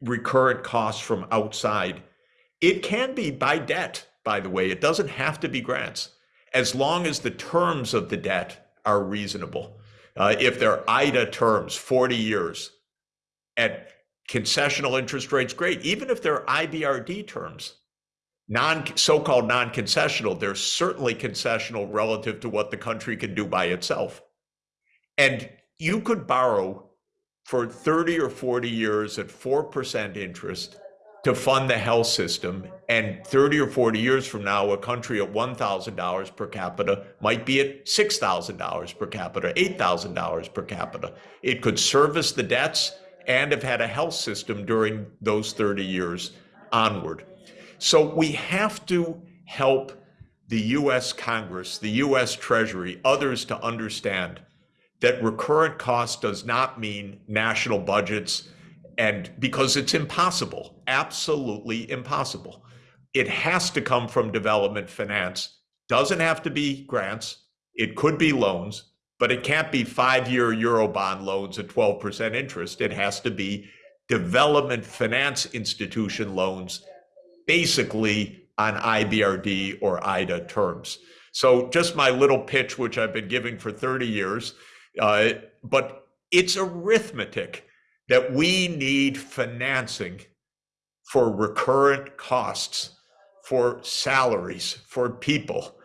A: recurrent costs from outside, it can be by debt, by the way. It doesn't have to be grants, as long as the terms of the debt are reasonable. Uh, if they're IDA terms, 40 years, at concessional interest rates, great. Even if they're IBRD terms, non so-called non-concessional, they're certainly concessional relative to what the country can do by itself. And you could borrow for 30 or 40 years at 4% interest to fund the health system. And 30 or 40 years from now, a country at $1,000 per capita might be at $6,000 per capita, $8,000 per capita. It could service the debts and have had a health system during those 30 years onward. So we have to help the US Congress, the US Treasury, others to understand that recurrent cost does not mean national budgets and because it's impossible, absolutely impossible. It has to come from development finance. Doesn't have to be grants. It could be loans but it can't be five-year Eurobond loans at 12% interest. It has to be development finance institution loans, basically on IBRD or IDA terms. So just my little pitch, which I've been giving for 30 years, uh, but it's arithmetic that we need financing for recurrent costs, for salaries, for people.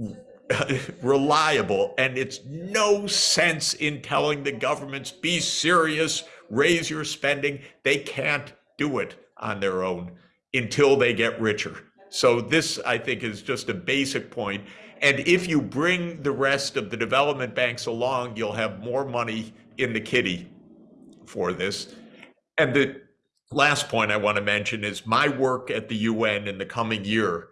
A: Reliable and it's no sense in telling the governments be serious raise your spending. They can't do it on their own until they get richer. So this i think is just a basic point and if you bring the rest of the development banks along you'll have more money in the kitty for this and the last point i want to mention is my work at the un in the coming year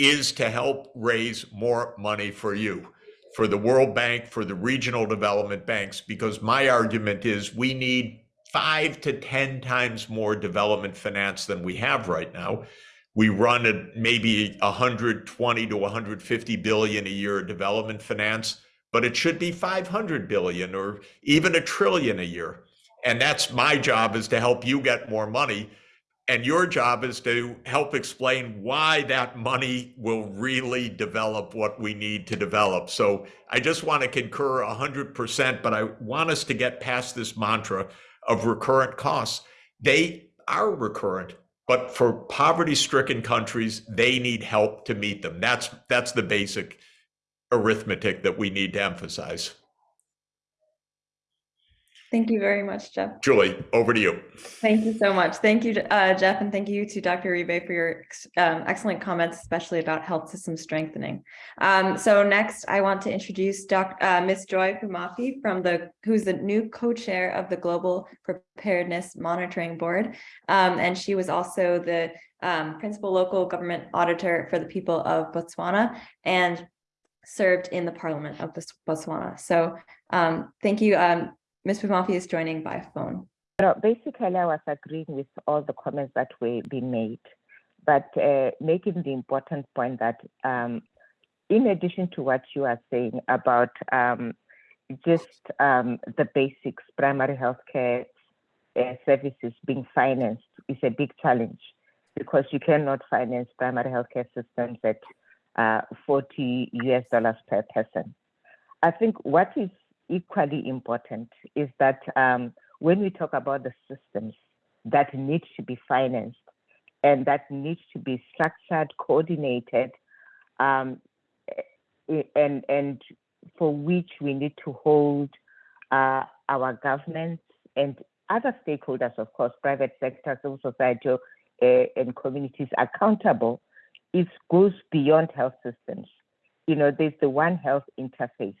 A: is to help raise more money for you, for the World Bank, for the regional development banks, because my argument is we need five to 10 times more development finance than we have right now. We run at maybe 120 to 150 billion a year development finance, but it should be 500 billion or even a trillion a year. And that's my job is to help you get more money and your job is to help explain why that money will really develop what we need to develop. So I just want to concur 100%, but I want us to get past this mantra of recurrent costs. They are recurrent, but for poverty stricken countries, they need help to meet them. That's, that's the basic arithmetic that we need to emphasize.
B: Thank you very much, Jeff.
A: Julie, over to you.
B: Thank you so much. Thank you, uh, Jeff, and thank you to Dr. Uribe for your um, excellent comments, especially about health system strengthening. Um, so next, I want to introduce Doc, uh, Ms. Joy Phumaphi from the who's the new co-chair of the Global Preparedness Monitoring Board, um, and she was also the um, principal local government auditor for the people of Botswana and served in the Parliament of Bots- Botswana. So um, thank you. Ms. Phumaphi is joining by phone.
E: No, basically, I was agreeing with all the comments that were being made, but uh, making the important point that um, in addition to what you are saying about um, just um, the basics, primary healthcare uh, services being financed is a big challenge because you cannot finance primary healthcare systems at uh, 40 US dollars per person. I think what is equally important is that um, when we talk about the systems that need to be financed and that need to be structured, coordinated, um, eh, and and for which we need to hold uh, our governments and other stakeholders, of course, private sector, civil society, uh, and communities accountable, it goes beyond health systems. You know, there's the One Health interface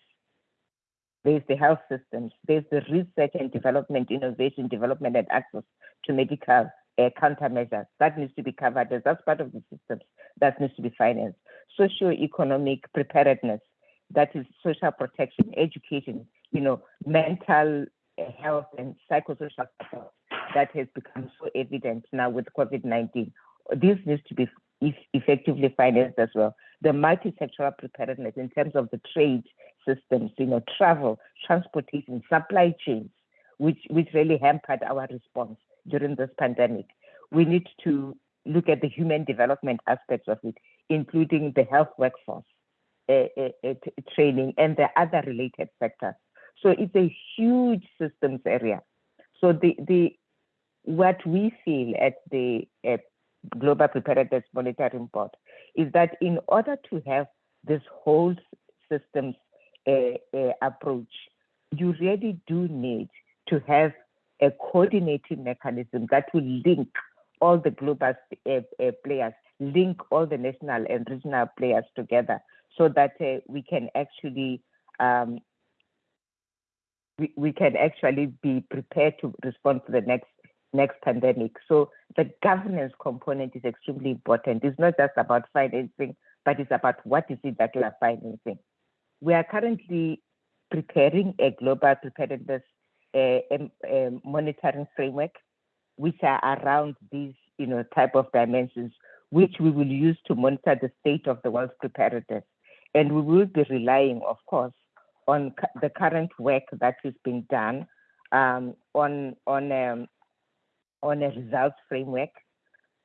E: there's the health systems, there's the research and development, innovation, development, and access to medical uh, countermeasures. That needs to be covered as that's part of the systems that needs to be financed. Socio-economic preparedness, that is social protection, education, you know, mental uh, health and psychosocial support that has become so evident now with COVID-19. This needs to be effectively financed as well. The multi-sectoral preparedness in terms of the trade systems, you know, travel, transportation, supply chains, which, which really hampered our response during this pandemic. We need to look at the human development aspects of it, including the health workforce uh, uh, uh, training and the other related sectors. So it's a huge systems area. So the, the what we feel at the Global Preparedness Monitoring Board is that in order to have this whole systems uh, uh, approach, you really do need to have a coordinating mechanism that will link all the global uh, players, link all the national and regional players together so that we can actually um, we, we can actually be prepared to respond to the next next pandemic. So the governance component is extremely important. It's not just about financing, but it's about what is it that we are financing. We are currently preparing a global preparedness uh, um, monitoring framework, which are around these you know, type of dimensions, which we will use to monitor the state of the world's preparedness. And we will be relying, of course, on the current work that is being done um, on, on um, on a results framework.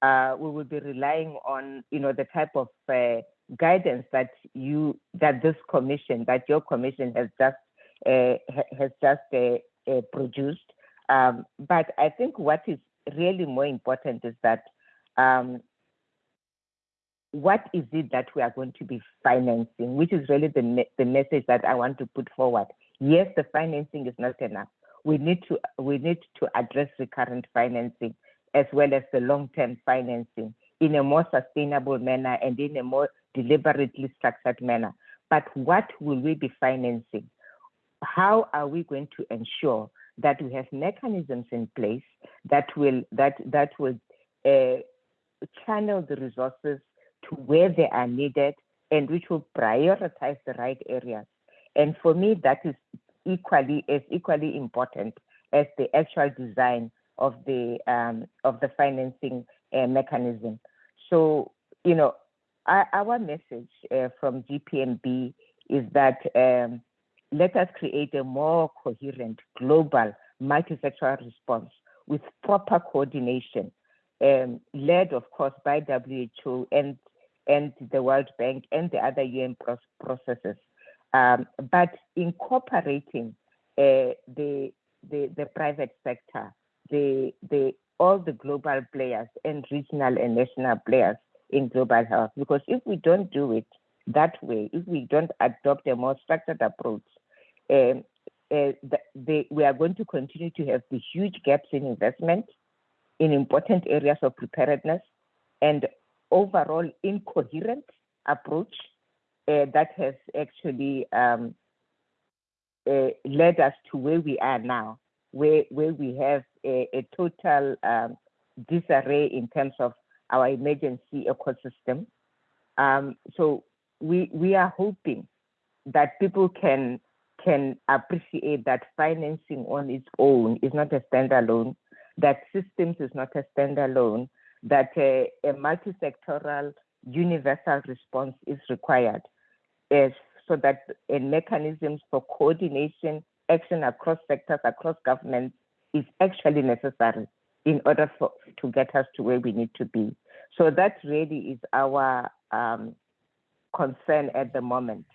E: Uh, we will be relying on, you know, the type of uh, guidance that you, that this commission, that your commission has just uh, has just uh, uh, produced. Um, but I think what is really more important is that um, what is it that we are going to be financing, which is really the, me the message that I want to put forward. Yes, the financing is not enough, we need to we need to address recurrent financing as well as the long-term financing in a more sustainable manner and in a more deliberately structured manner. But what will we be financing? How are we going to ensure that we have mechanisms in place that will that that will uh, channel the resources to where they are needed and which will prioritize the right areas? And for me, that is equally as equally important as the actual design of the um, of the financing uh, mechanism. So you know, our, message uh, from GPMB is that um, let us create a more coherent, global, multi-sectoral response with proper coordination, um, led, of course, by WHO and and the World Bank and the other UN processes. Um, but incorporating uh, the, the, the private sector, the, the, all the global players and regional and national players in global health. Because if we don't do it that way, if we don't adopt a more structured approach, um, uh, the, the, we are going to continue to have the huge gaps in investment in important areas of preparedness and overall incoherent approach uh, that has actually um, uh, led us to where we are now, where, where we have a, a total um, disarray in terms of our emergency ecosystem. Um, so we, we are hoping that people can can appreciate that financing on its own is not a standalone, that systems is not a standalone, that a, a multi-sectoral universal response is required, so that mechanisms for coordination, action across sectors, across governments is actually necessary in order for to get us to where we need to be. So that really is our um, concern at the moment,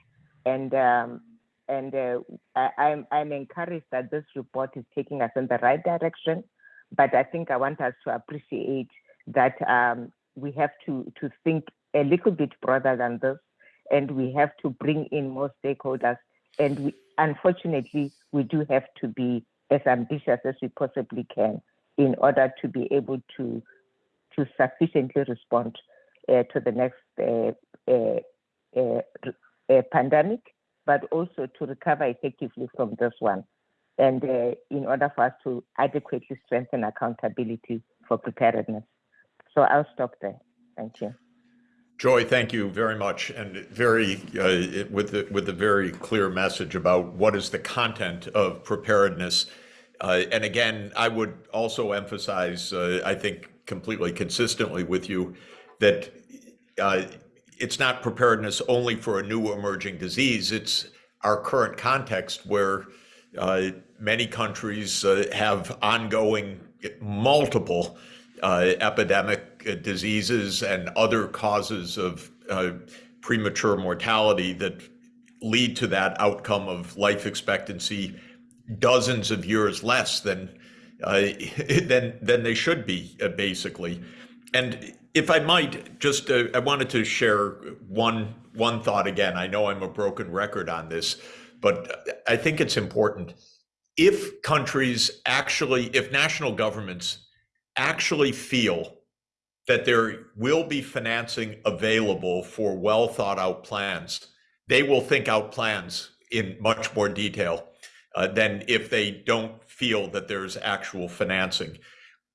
E: and um, and uh, I, I'm I'm encouraged that this report is taking us in the right direction. But I think I want us to appreciate that um, we have to to think a little bit broader than this, and we have to bring in more stakeholders. And we, unfortunately, we do have to be as ambitious as we possibly can in order to be able to to sufficiently respond uh, to the next uh, uh, uh, uh, pandemic, but also to recover effectively from this one. And in order for us to adequately strengthen accountability for preparedness. So I'll stop there. Thank you.
A: Joy, thank you very much, and very uh, with the, with a very clear message about what is the content of preparedness. Uh, and again, I would also emphasize, uh, I think, completely consistently with you, that uh, it's not preparedness only for a new emerging disease. It's our current context where uh, many countries uh, have ongoing multiple uh, epidemic diseases and other causes of premature mortality that lead to that outcome of life expectancy dozens of years less than uh, than than they should be, uh, basically. And if I might, just uh, I wanted to share one one thought again. I know I'm a broken record on this, but I think it's important. If countries actually, if national governments actually feel that there will be financing available for well thought out plans, they will think out plans in much more detail uh, than if they don't feel that there's actual financing.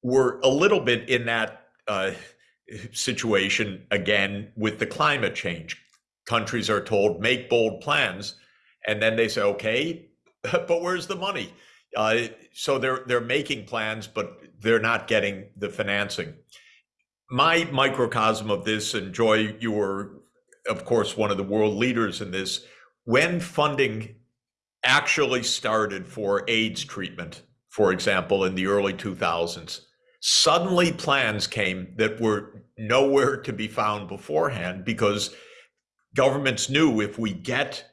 A: We're a little bit in that uh, situation again with the climate change. Countries are told make bold plans, and then they say, okay, but where's the money? Uh, so they're they're making plans, but they're not getting the financing. My microcosm of this, and Joy, you were, of course, one of the world leaders in this. When funding actually started for AIDS treatment, for example, in the early 2000s, suddenly plans came that were nowhere to be found beforehand because governments knew if we get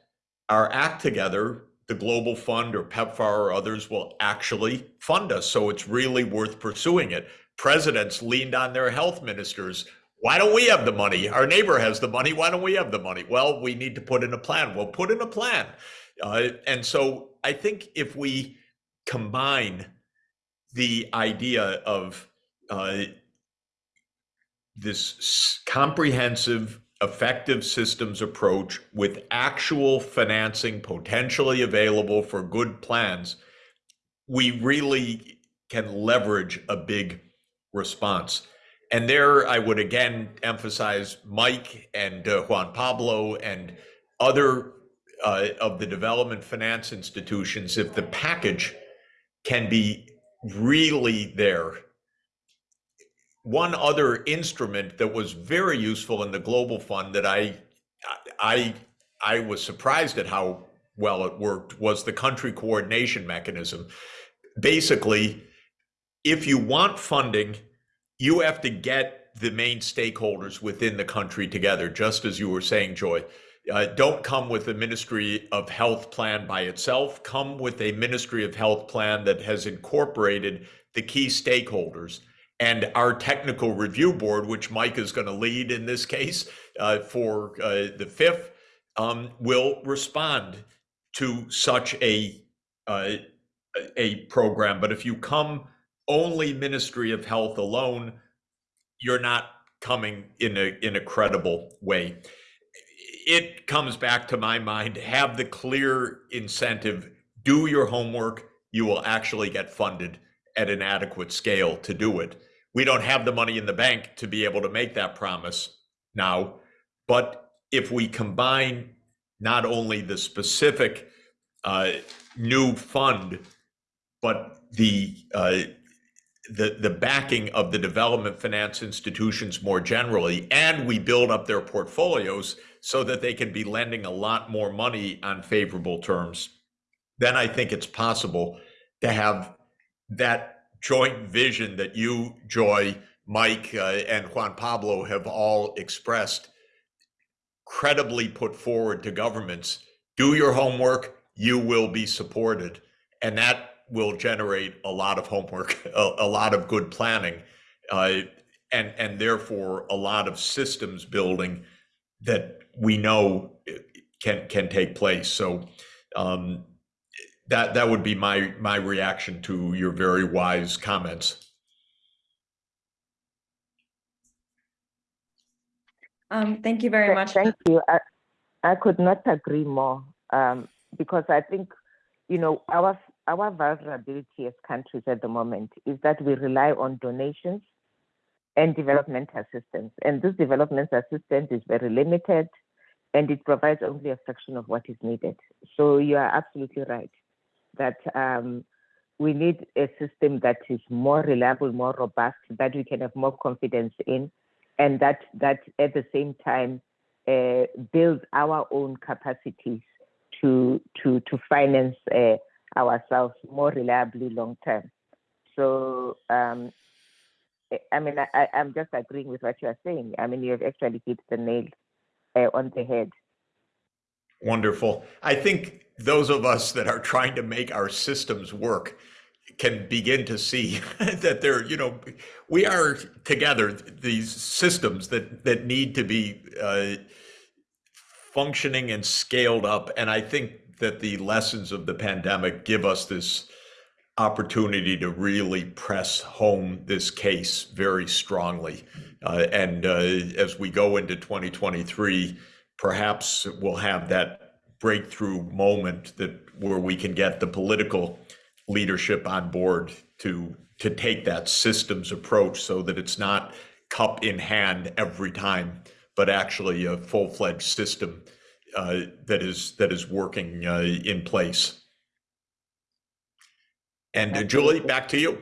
A: our act together, the Global Fund or PEPFAR or others will actually fund us. So it's really worth pursuing it. Presidents leaned on their health ministers. Why don't we have the money? Our neighbor has the money. Why don't we have the money? Well, we need to put in a plan. Well, put in a plan. Uh, and so I think if we combine the idea of uh, this comprehensive effective systems approach with actual financing potentially available for good plans, we really can leverage a big response. And there, I would again emphasize Mike and uh, Juan Pablo and other uh, of the development finance institutions. If the package can be really there one other instrument that was very useful in the global fund that I I I was surprised at how well it worked was the country coordination mechanism. Basically, if you want funding, you have to get the main stakeholders within the country together, just as you were saying, Joy. Uh, don't come with a Ministry of Health plan by itself. Come with a Ministry of Health plan that has incorporated the key stakeholders and our technical review board, which Mike is going to lead in this case uh, for uh, the FIF, um, will respond to such a uh, a program. But if you come only Ministry of Health alone, you're not coming in a in a credible way. It comes back to my mind: have the clear incentive, do your homework. You will actually get funded at an adequate scale to do it. We don't have the money in the bank to be able to make that promise now. But if we combine not only the specific uh, new fund, but the uh, the the backing of the development finance institutions more generally, and we build up their portfolios so that they can be lending a lot more money on favorable terms. Then I think it's possible to have that joint vision that you, Joy, Mike, uh, and Juan Pablo have all expressed credibly put forward to governments. Do your homework, you will be supported. And that will generate a lot of homework, a, a lot of good planning, uh, and, and therefore a lot of systems building that we know can, can take place. So um, that, that would be my, my reaction to your very wise comments.
B: Um, thank you very much.
E: Thank you. I, I could not agree more um, because I think, you know, our our vulnerability as countries at the moment is that we rely on donations and development assistance, and this development assistance is very limited, and it provides only a fraction of what is needed. So you are absolutely right that um, we need a system that is more reliable, more robust, that we can have more confidence in, and that that at the same time uh, builds our own capacities to to to finance uh, ourselves more reliably long term. So um, I mean, I, I'm just agreeing with what you are saying. I mean, you have actually hit the nail uh, on the head.
A: Wonderful. I think those of us that are trying to make our systems work can begin to see that they're, you know, we are together, these systems that, that need to be uh, functioning and scaled up. And I think that the lessons of the pandemic give us this opportunity to really press home this case very strongly. Uh, and uh, as we go into 2023, perhaps we'll have that breakthrough moment that where we can get the political leadership on board to to take that systems approach so that it's not cup in hand every time, but actually a full-fledged system uh, that is that is working uh, in place. And uh, Julie, back to you.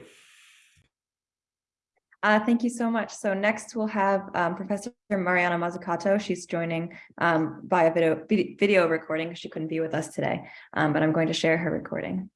B: Uh, thank you so much. So next we'll have um, Professor Mariana Mazzucato. She's joining um, via video, video recording. Because she couldn't be with us today, um, but I'm going to share her recording.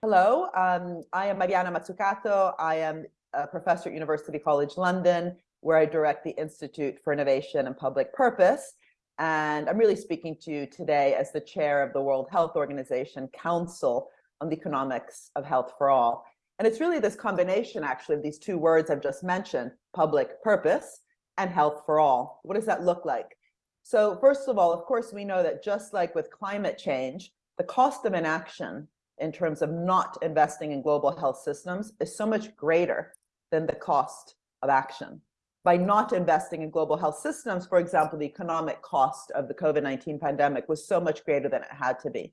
F: Hello, um, I am Mariana Mazzucato. I am a professor at University College London, where I direct the Institute for Innovation and Public Purpose. And I'm really speaking to you today as the chair of the World Health Organization Council on the Economics of Health for All. And it's really this combination, actually, of these two words I've just mentioned, public purpose and health for all. What does that look like? So first of all, of course, we know that just like with climate change, the cost of inaction in terms of not investing in global health systems is so much greater than the cost of action. By not investing in global health systems, for example, the economic cost of the COVID-19 pandemic was so much greater than it had to be.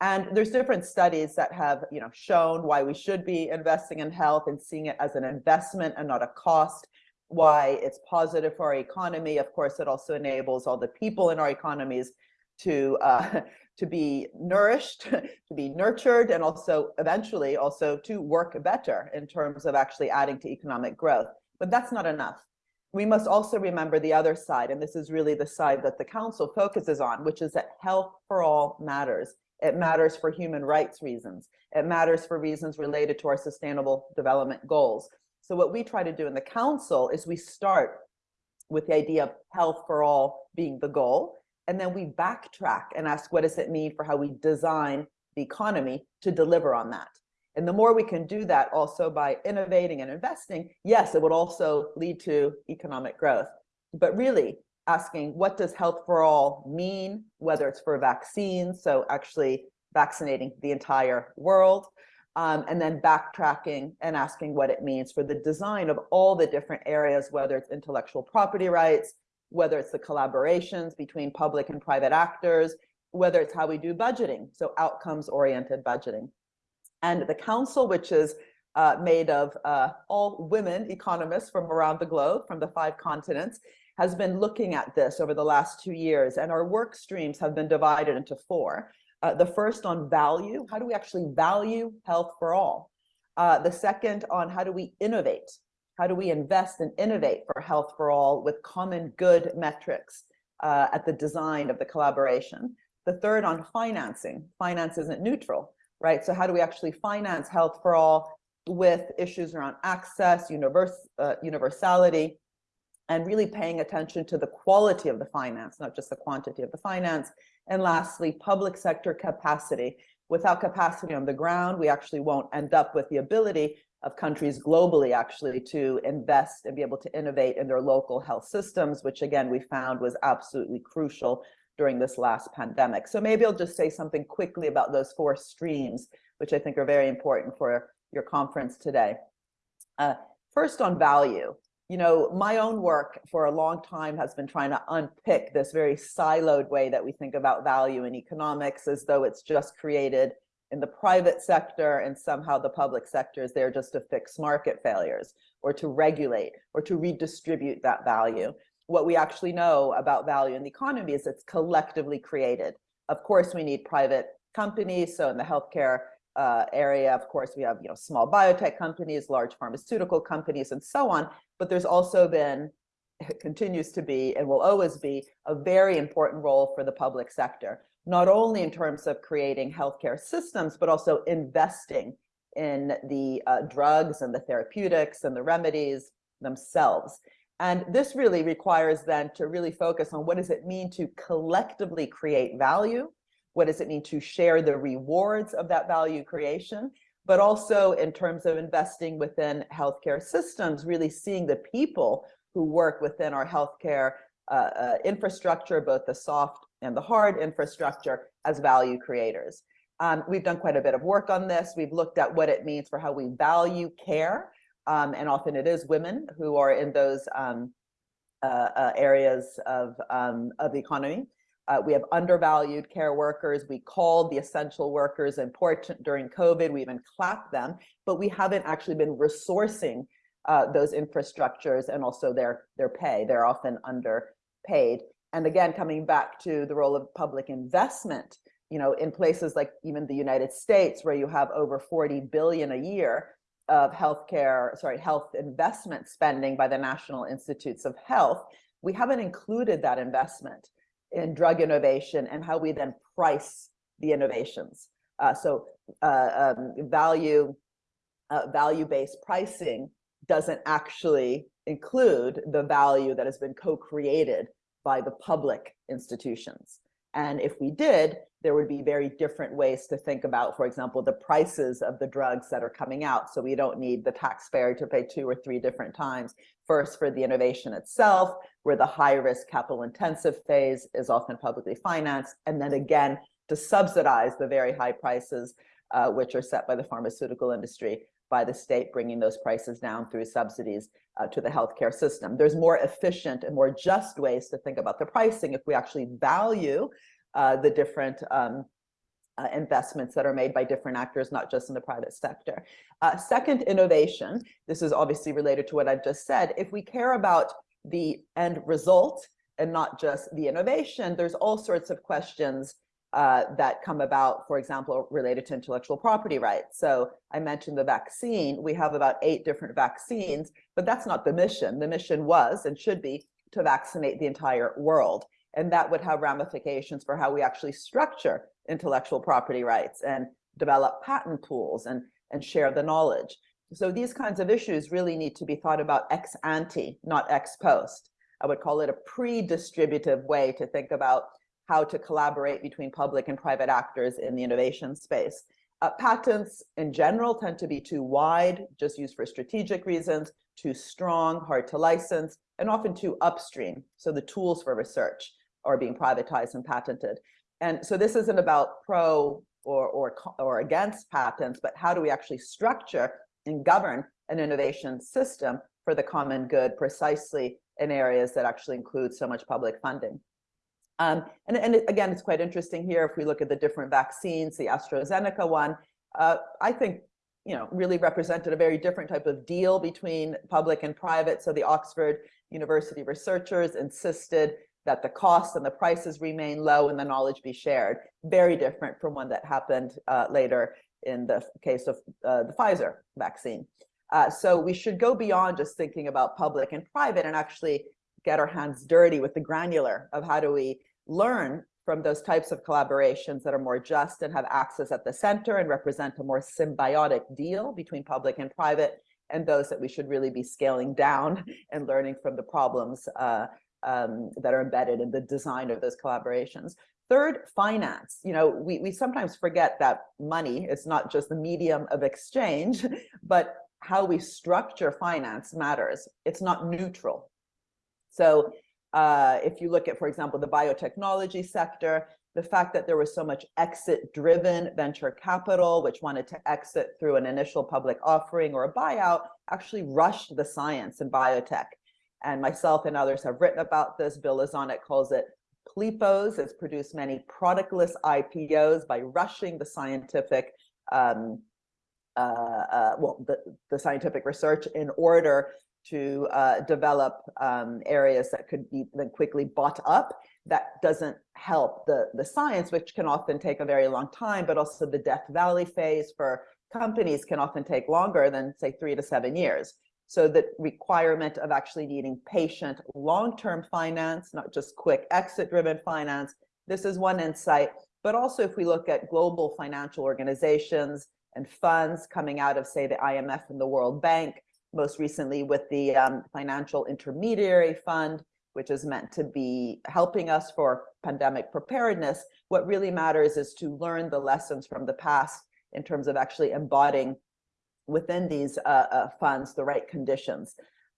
F: And there's different studies that have you know, shown why we should be investing in health and seeing it as an investment and not a cost, why it's positive for our economy. Of course, it also enables all the people in our economies to uh, to be nourished, to be nurtured, and also eventually also to work better in terms of actually adding to economic growth. But that's not enough. We must also remember the other side, and this is really the side that the council focuses on, which is that health for all matters. It matters for human rights reasons. It matters for reasons related to our sustainable development goals. So what we try to do in the council is we start with the idea of health for all being the goal, and then we backtrack and ask, what does it mean for how we design the economy to deliver on that? And the more we can do that also by innovating and investing, yes, it would also lead to economic growth. But really asking, what does health for all mean, whether it's for vaccines, so actually vaccinating the entire world, um, and then backtracking and asking what it means for the design of all the different areas, whether it's intellectual property rights, whether it's the collaborations between public and private actors, whether it's how we do budgeting, so outcomes oriented budgeting. And the council, which is uh, made of uh, all women economists from around the globe, from the five continents, has been looking at this over the last two years. And our work streams have been divided into four. Uh, the first on value, how do we actually value health for all? Uh, the second on how do we innovate? How do we invest and innovate for health for all with common good metrics uh, at the design of the collaboration? The third on financing. Finance isn't neutral, right? So how do we actually finance health for all with issues around access, universe, uh, universality, and really paying attention to the quality of the finance, not just the quantity of the finance. And lastly, public sector capacity. Without capacity on the ground, we actually won't end up with the ability of countries globally actually to invest and be able to innovate in their local health systems, which again, we found was absolutely crucial during this last pandemic. So maybe I'll just say something quickly about those four streams, which I think are very important for your conference today. Uh, first on value, you know, my own work for a long time has been trying to unpick this very siloed way that we think about value in economics as though it's just created in the private sector and somehow the public sector is there just to fix market failures or to regulate or to redistribute that value. What we actually know about value in the economy is it's collectively created. Of course, we need private companies. So in the healthcare uh, area, of course, we have you know small biotech companies, large pharmaceutical companies, and so on. But there's also been, continues to be, and will always be, a very important role for the public sector, not only in terms of creating healthcare systems, but also investing in the uh, drugs and the therapeutics and the remedies themselves. And this really requires then to really focus on what does it mean to collectively create value what does it mean to share the rewards of that value creation? But also in terms of investing within healthcare systems, really seeing the people who work within our healthcare uh, uh, infrastructure, both the soft and the hard infrastructure as value creators. Um, we've done quite a bit of work on this. We've looked at what it means for how we value care. Um, and often it is women who are in those um, uh, uh areas of, um, of the economy. Uh, we have undervalued care workers. We called the essential workers important during COVID. We even clapped them, but we haven't actually been resourcing uh, those infrastructures and also their, their pay. They're often underpaid. And again, coming back to the role of public investment, you know, in places like even the United States, where you have over 40 billion a year of healthcare, sorry, health investment spending by the National Institutes of Health, we haven't included that investment in drug innovation and how we then price the innovations. Uh, so uh, um, value, uh, value-based pricing doesn't actually include the value that has been co-created by the public institutions. And if we did, there would be very different ways to think about, for example, the prices of the drugs that are coming out. So we don't need the taxpayer to pay two or three different times. First for the innovation itself, where the high risk capital intensive phase is often publicly financed. And then again, to subsidize the very high prices, uh, which are set by the pharmaceutical industry by the state, bringing those prices down through subsidies uh, to the healthcare system. There's more efficient and more just ways to think about the pricing if we actually value uh, the different um, uh, investments that are made by different actors, not just in the private sector. Uh, second, innovation. This is obviously related to what I've just said. If we care about the end result and not just the innovation, there's all sorts of questions uh, that come about, for example, related to intellectual property rights. So I mentioned the vaccine. We have about eight different vaccines, but that's not the mission. The mission was and should be to vaccinate the entire world. And that would have ramifications for how we actually structure intellectual property rights and develop patent pools and, and share the knowledge. So these kinds of issues really need to be thought about ex ante, not ex post. I would call it a pre-distributive way to think about how to collaborate between public and private actors in the innovation space. Uh, patents in general tend to be too wide, just used for strategic reasons, too strong, hard to license, and often too upstream. So the tools for research are being privatized and patented. And so this isn't about pro or, or, or against patents, but how do we actually structure and govern an innovation system for the common good precisely in areas that actually include so much public funding. Um, and, and again, it's quite interesting here if we look at the different vaccines, the AstraZeneca one, uh, I think, you know, really represented a very different type of deal between public and private. So the Oxford University researchers insisted that the costs and the prices remain low and the knowledge be shared. Very different from one that happened uh, later in the case of uh, the Pfizer vaccine. Uh, so we should go beyond just thinking about public and private and actually get our hands dirty with the granular of how do we learn from those types of collaborations that are more just and have access at the center and represent a more symbiotic deal between public and private and those that we should really be scaling down and learning from the problems uh, um, that are embedded in the design of those collaborations. Third, finance. You know, we, we sometimes forget that money is not just the medium of exchange, but how we structure finance matters. It's not neutral. So uh, if you look at, for example, the biotechnology sector, the fact that there was so much exit-driven venture capital, which wanted to exit through an initial public offering or a buyout, actually rushed the science in biotech. And myself and others have written about this. Bill Lazonick calls it PLIPOs. It's produced many productless IPOs by rushing the scientific, um, uh, uh, well, the, the scientific research in order to uh, develop um, areas that could be then quickly bought up. That doesn't help the, the science, which can often take a very long time, but also the Death Valley phase for companies can often take longer than say three to seven years. So the requirement of actually needing patient long-term finance, not just quick exit-driven finance, this is one insight. But also if we look at global financial organizations and funds coming out of say the IMF and the World Bank, most recently with the um, Financial Intermediary Fund, which is meant to be helping us for pandemic preparedness. What really matters is to learn the lessons from the past in terms of actually embodying within these uh, uh, funds the right conditions.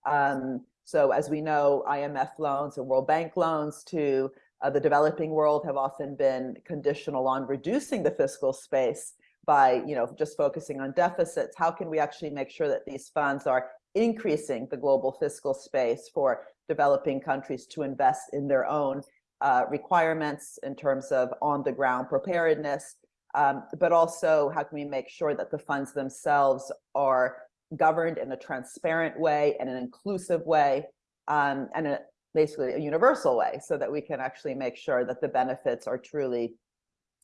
F: Um, so as we know, IMF loans and World Bank loans to uh, the developing world have often been conditional on reducing the fiscal space by you know just focusing on deficits how can we actually make sure that these funds are increasing the global fiscal space for developing countries to invest in their own uh, requirements in terms of on the ground preparedness? Um, but also how can we make sure that the funds themselves are governed in a transparent way and an inclusive way um, and a, basically a universal way so that we can actually make sure that the benefits are truly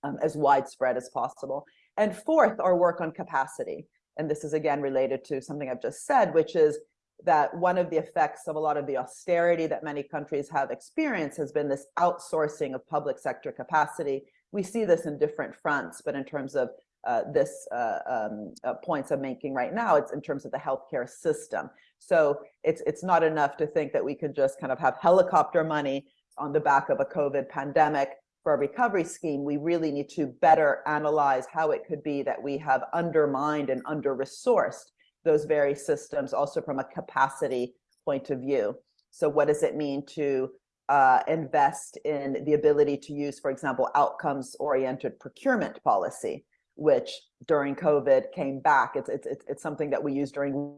F: um, as widespread as possible and fourth, our work on capacity. And this is again related to something I've just said, which is that one of the effects of a lot of the austerity that many countries have experienced has been this outsourcing of public sector capacity. We see this in different fronts, but in terms of uh, this uh, um, uh, points I'm making right now, it's in terms of the healthcare system. So it's it's not enough to think that we can just kind of have helicopter money on the back of a COVID pandemic for a recovery scheme, we really need to better analyze how it could be that we have undermined and under-resourced those very systems also from a capacity point of view. So what does it mean to uh, invest in the ability to use, for example, outcomes-oriented procurement policy, which during COVID came back. It's, it's, it's something that we use during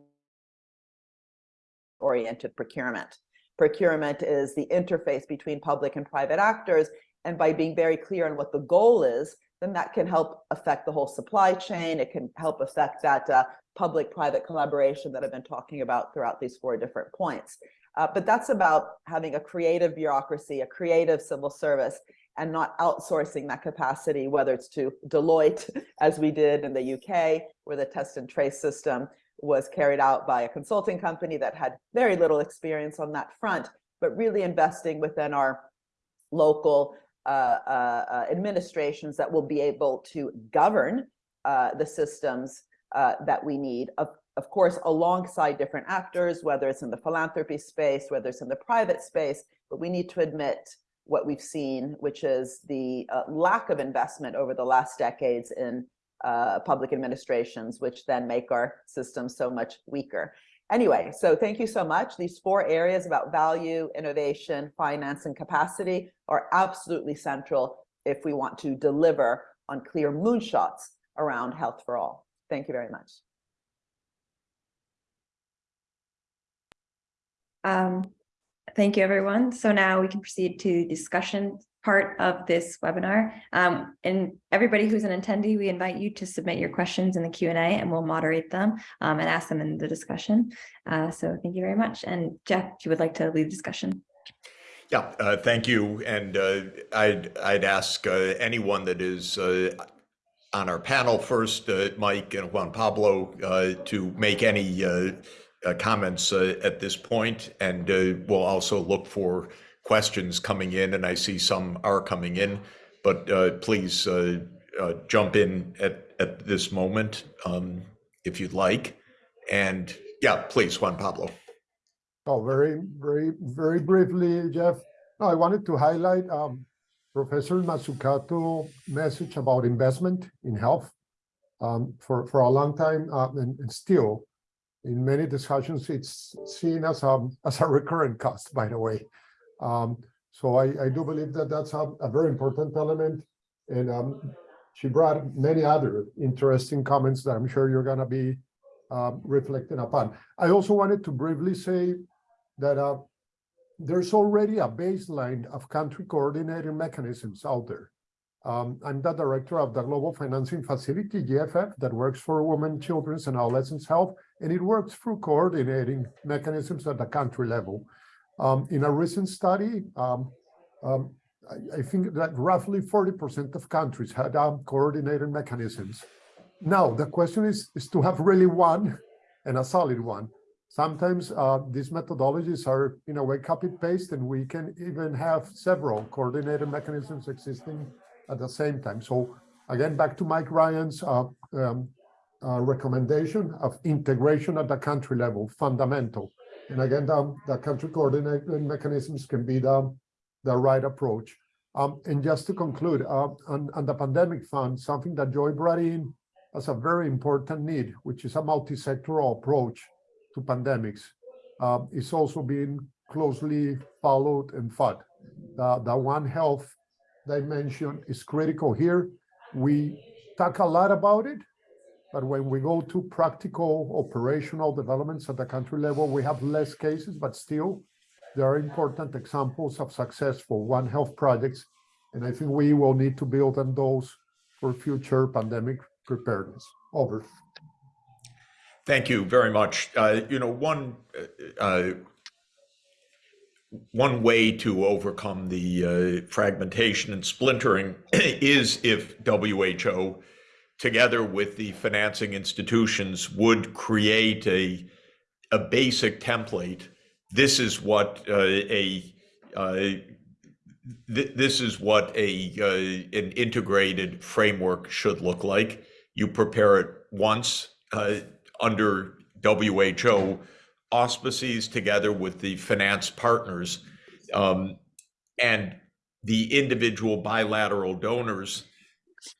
F: oriented procurement. Procurement is the interface between public and private actors and by being very clear on what the goal is, then that can help affect the whole supply chain. It can help affect that uh, public-private collaboration that I've been talking about throughout these four different points. Uh, but that's about having a creative bureaucracy, a creative civil service, and not outsourcing that capacity, whether it's to Deloitte, as we did in the UK, where the test and trace system was carried out by a consulting company that had very little experience on that front, but really investing within our local Uh, uh, uh, administrations that will be able to govern the systems that we need. Of, of course, alongside different actors, whether it's in the philanthropy space, whether it's in the private space, but we need to admit what we've seen, which is the uh, lack of investment over the last decades in uh, public administrations, which then make our systems so much weaker. Anyway, so thank you so much. These four areas about value, innovation, finance, and capacity are absolutely central if we want to deliver on clear moonshots around health for all. Thank you very much.
B: Um, thank you, everyone. So now we can proceed to discussion part of this webinar. Um, and everybody who's an attendee, we invite you to submit your questions in the Q and we'll moderate them um, and ask them in the discussion. Uh, so thank you very much. And Jeff, if you would like to lead the discussion.
A: Yeah, uh, thank you. And uh, I'd, I'd ask uh, anyone that is uh, on our panel first, uh, Mike and Juan Pablo, to make any comments at this point. And we'll also look for questions coming in, and I see some are coming in. But uh, please uh, uh, jump in at, at this moment um, if you'd like. And yeah, please, Juan Pablo.
D: Oh, very, very, very briefly, Jeff. No, I wanted to highlight um, Professor Mazzucato message about investment in health. Um, for, for a long time, uh, and, and still, in many discussions, it's seen as a, as a recurrent cost, by the way. Um, so I, I do believe that that's a, a very important element. And um, she brought many other interesting comments that I'm sure you're gonna be uh, reflecting upon. I also wanted to briefly say that uh, there's already a baseline of country coordinating mechanisms out there. Um, I'm the director of the Global Financing Facility, GFF, that works for women, children's and adolescents health, and it works through coordinating mechanisms at the country level. Um, in a recent study, um, um, I, think that roughly 40% of countries had um, coordinated mechanisms. Now, the question is, is to have really one and a solid one. Sometimes uh, these methodologies are in a way copy paste and we can even have several coordinated mechanisms existing at the same time. So again, back to Mike Ryan's uh, um, uh, recommendation of integration at the country level, fundamental. And again, the, the country coordinating mechanisms can be the, the right approach. Um, and just to conclude, uh, on, on the pandemic fund, something that Joy brought in as a very important need, which is a multi-sectoral approach to pandemics, uh, is also being closely followed and fought. The, the One Health dimension is critical here. We talk a lot about it, but when we go to practical operational developments at the country level, we have less cases, but still there are important examples of successful One Health projects. And I think we will need to build on those for future pandemic preparedness. Over.
A: Thank you very much. Uh, you know, one uh, one way to overcome the uh, fragmentation and splintering is if WHO, together with the financing institutions, would create a a basic template. This is what uh, a uh, th this is what a uh, an integrated framework should look like. You prepare it once under WHO auspices together with the finance partners um, and the individual bilateral donors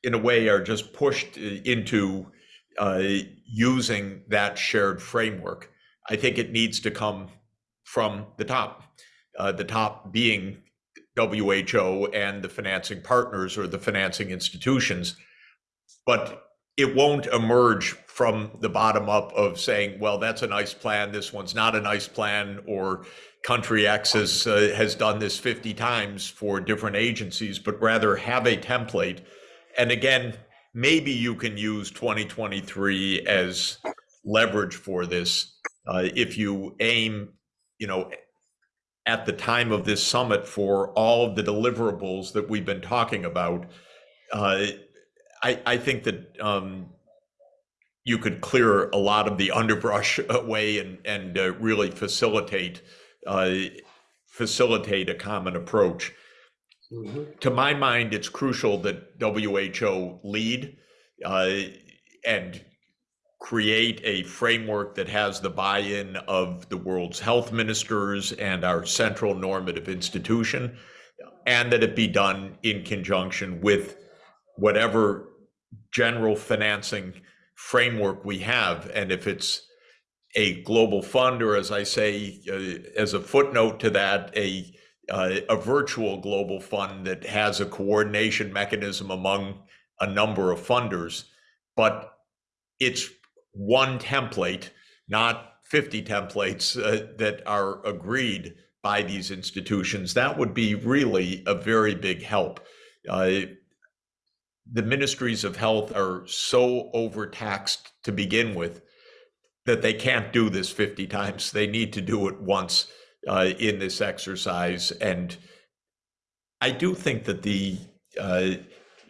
A: in a way are just pushed into uh, using that shared framework. I think it needs to come from the top, uh, the top being WHO and the financing partners or the financing institutions. But it won't emerge from the bottom up of saying, well, that's a nice plan, this one's not a nice plan, or country X has, uh, has done this 50 times for different agencies, but rather have a template. And again, maybe you can use 2023 as leverage for this. Uh, if you aim, you know, at the time of this summit for all of the deliverables that we've been talking about, uh, I, I think that um, you could clear a lot of the underbrush away and and uh, really facilitate uh, facilitate a common approach.
C: Mhm.
A: To my mind, it's crucial that WHO lead uh, and create a framework that has the buy-in of the world's health ministers and our central normative institution, and that it be done in conjunction with whatever general financing framework we have. And if it's a global fund, or as I say, uh, as a footnote to that, a uh, a virtual global fund that has a coordination mechanism among a number of funders, but it's one template, not 50 templates uh, that are agreed by these institutions, that would be really a very big help. Uh, the ministries of health are so overtaxed to begin with that they can't do this 50 times. They need to do it once uh, in this exercise. And I do think that the, uh,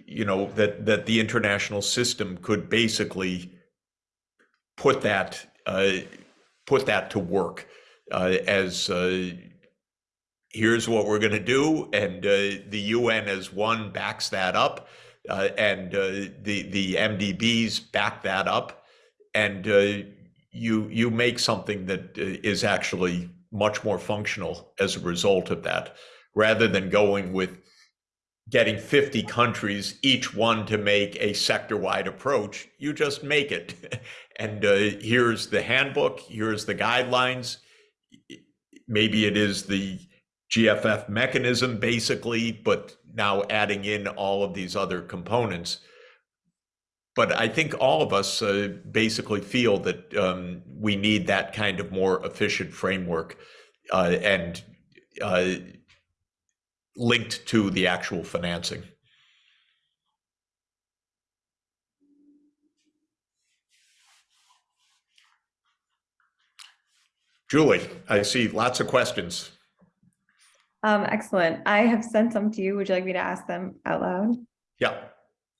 A: you know, that, that the international system could basically put that, uh, put that to work uh, as uh, here's what we're going to do. And uh, the UN as one backs that up. And the the MDBs back that up, and you you make something that is actually much more functional as a result of that, rather than going with getting 50 countries, each one to make a sector-wide approach. You just make it, and uh, here's the handbook, here's the guidelines. Maybe it is the GFF mechanism basically, but now adding in all of these other components. But I think all of us uh, basically feel that um, we need that kind of more efficient framework uh, and uh, linked to the actual financing. Julie, I see lots of questions.
B: Um, excellent. I have sent some to you. Would you like me to ask them out loud?
A: Yeah.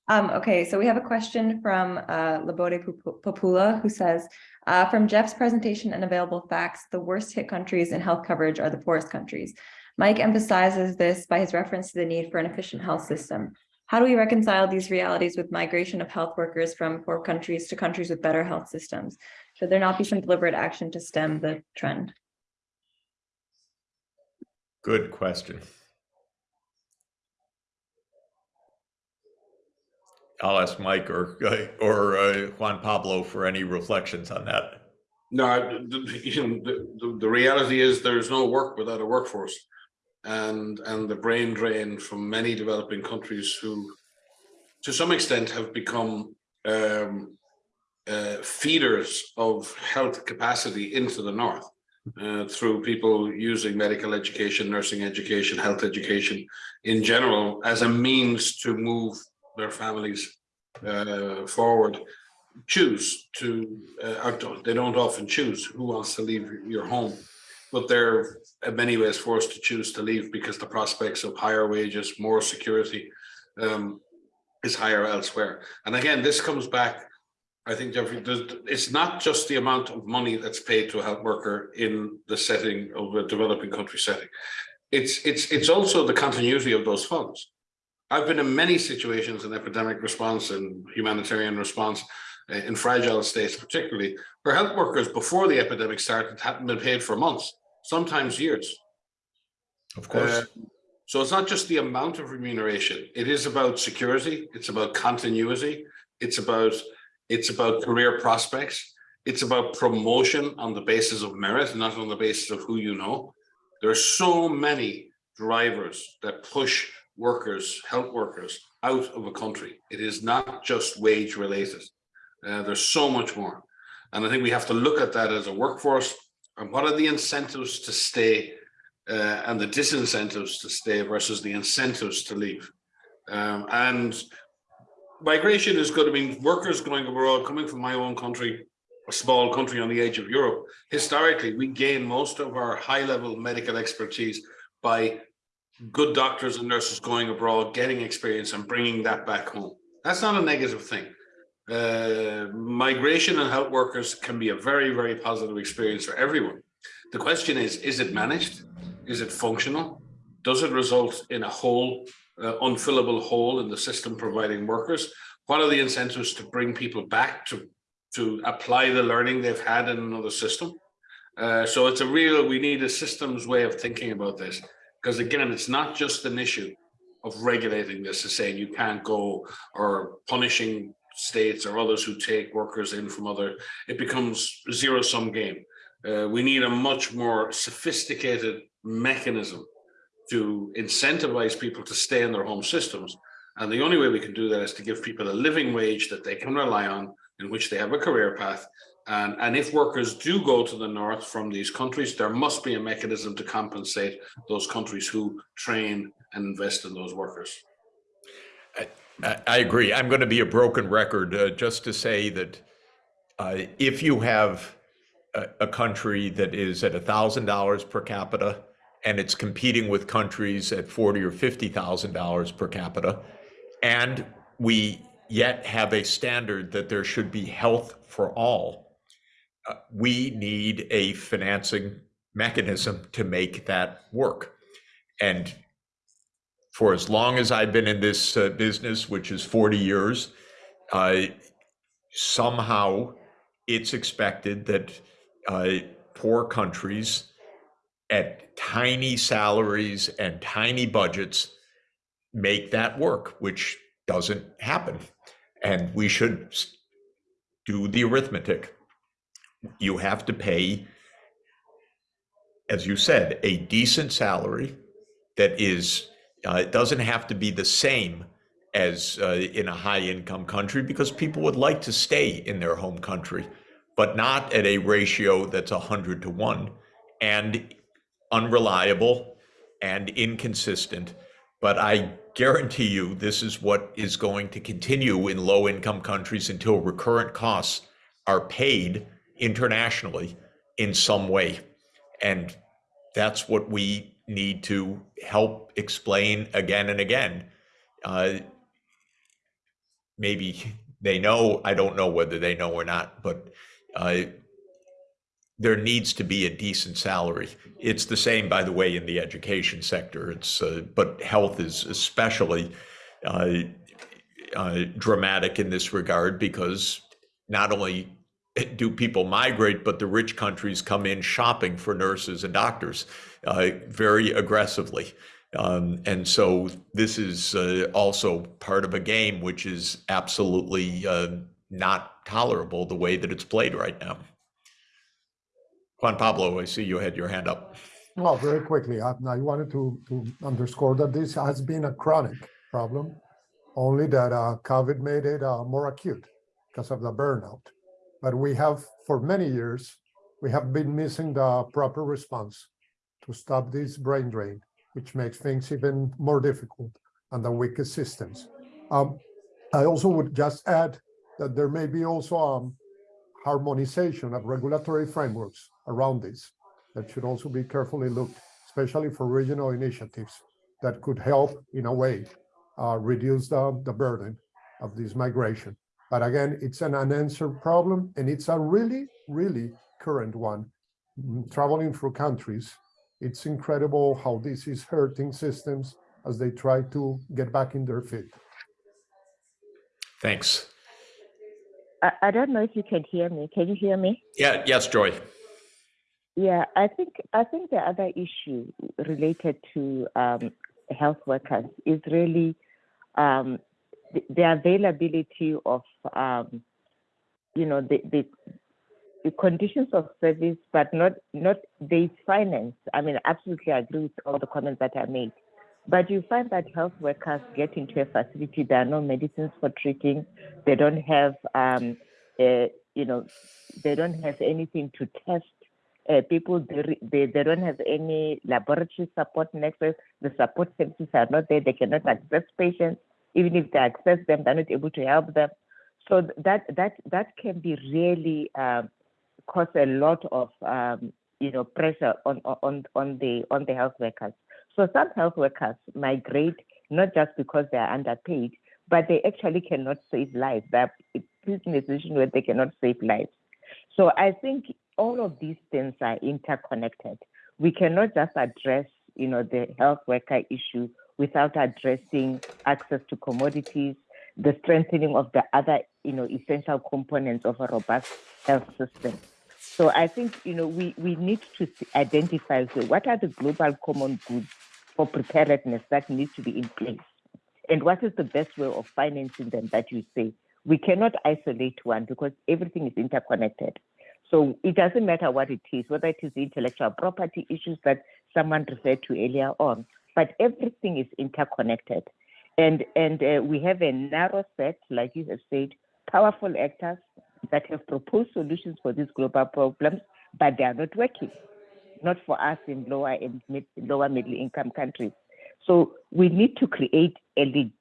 B: Um, okay, so we have a question from uh, Labode Popula who says, uh, from Jeff's presentation and available facts, the worst hit countries in health coverage are the poorest countries. Mike emphasizes this by his reference to the need for an efficient health system. How do we reconcile these realities with migration of health workers from poor countries to countries with better health systems? Should there not be some deliberate action to stem the trend?
A: Good question. I'll ask Mike or, or uh, Juan Pablo for any reflections on that.
C: No, the, the, the reality is there's no work without a workforce. And, and the brain drain from many developing countries who, to some extent, have become um, uh, feeders of health capacity into the north uh, through people using medical education, nursing education, health education in general as a means to move their families uh, forward. Choose to, uh, they don't often choose who wants to leave your home, but they're in many ways forced to choose to leave because the prospects of higher wages, more security um, is higher elsewhere. And again, this comes back I think Jeffrey, it's not just the amount of money that's paid to a health worker in the setting of a developing country setting. It's it's it's also the continuity of those funds. I've been in many situations in epidemic response and humanitarian response uh, in fragile states, particularly where health workers before the epidemic started hadn't been paid for months, sometimes years.
A: Of course.
C: Uh, So it's not just the amount of remuneration. It is about security. It's about continuity. It's about it's about career prospects. It's about promotion on the basis of merit, not on the basis of who you know. There are so many drivers that push workers, health workers out of a country. It is not just wage related. Uh, there's so much more. And I think we have to look at that as a workforce and what are the incentives to stay uh, and the disincentives to stay versus the incentives to leave. Um, and migration is good. I mean, workers going abroad, coming from my own country, a small country on the edge of Europe, historically, we gain most of our high level medical expertise by good doctors and nurses going abroad, getting experience and bringing that back home. That's not a negative thing. Uh, migration and health workers can be a very, very positive experience for everyone. The question is, is it managed? Is it functional? Does it result in a hole uh, unfillable hole in the system providing workers? What are the incentives to bring people back to, to apply the learning they've had in another system? Uh, so it's a real, we need a systems way of thinking about this. Because again, it's not just an issue of regulating this, is saying you can't go or punishing states or others who take workers in from other, it becomes zero sum game. Uh, we need a much more sophisticated mechanism to incentivize people to stay in their home systems. And the only way we can do that is to give people a living wage that they can rely on, in which they have a career path, And, and if workers do go to the north from these countries, there must be a mechanism to compensate those countries who train and invest in those workers.
A: I, I agree. I'm going to be a broken record uh, just to say that uh, if you have a, a country that is at thousand dollars per capita and it's competing with countries at forty or fifty thousand dollars per capita, and we yet have a standard that there should be health for all, we need a financing mechanism to make that work. And for as long as I've been in this uh, business, which is 40 years, uh, somehow it's expected that uh, poor countries at tiny salaries and tiny budgets make that work, which doesn't happen. And we should do the arithmetic. You have to pay, as you said, a decent salary that is uh, it doesn't have to be the same as uh, in a high income country because people would like to stay in their home country, but not at a ratio that's 100 to 1 and unreliable and inconsistent. But I guarantee you this is what is going to continue in low income countries until recurrent costs are paid internationally in some way. And that's what we need to help explain again and again. Uh, maybe they know, I don't know whether they know or not, but uh, there needs to be a decent salary. It's the same, by the way, in the education sector. It's uh, but health is especially uh, uh, dramatic in this regard because not only do people migrate, but the rich countries come in shopping for nurses and doctors uh, very aggressively. Um, and so this is uh, also part of a game which is absolutely uh, not tolerable the way that it's played right now. Juan Pablo, I see you had your hand up.
D: Well, very quickly, I, I wanted to, to underscore that this has been a chronic problem, only that uh, COVID made it uh, more acute because of the burnout. But we have, for many years, we have been missing the proper response to stop this brain drain, which makes things even more difficult and the weakest systems. Um, I also would just add that there may be also um, harmonization of regulatory frameworks around this that should also be carefully looked, especially for regional initiatives that could help in a way uh, reduce the, the burden of this migration. But again, it's an unanswered problem and it's a really, really current one. Mm, Traveling through countries, it's incredible how this is hurting systems as they try to get back in their feet.
A: Thanks.
E: I, I don't know if you can hear me. Can you hear me?
A: Yeah, yes, Joy.
E: Yeah, I think I think the other issue related to um, health workers is really um, the, availability of um, you know the, the the conditions of service, but not not the finance. I mean, absolutely agree with all the comments that I made. But you find that health workers get into a facility, there are no medicines for treating, they don't have, um, you know, they don't have anything to test. Uh, people, they, they, they don't have any laboratory support network. The support services are not there. They cannot access patients. Even if they access them, they're not able to help them. So that that that can be really um, cause a lot of um, you know pressure on on on the on the health workers. So some health workers migrate not just because they are underpaid, but they actually cannot save lives. They're put in a position where they cannot save lives. So I think all of these things are interconnected. We cannot just address, you know, the health worker issue without addressing access to commodities, the strengthening of the other, you know, essential components of a robust health system. So I think you know we, we need to identify so what are the global common goods for preparedness that need to be in place, and what is the best way of financing them that you say. We cannot isolate one because everything is interconnected. So it doesn't matter what it is, whether it is the intellectual property issues that someone referred to earlier on, but everything is interconnected. And and uh, we have a narrow set, like you have said, powerful actors that have proposed solutions for these global problems, but they are not working. Not for us in lower and mid, lower middle income countries. So we need to create a,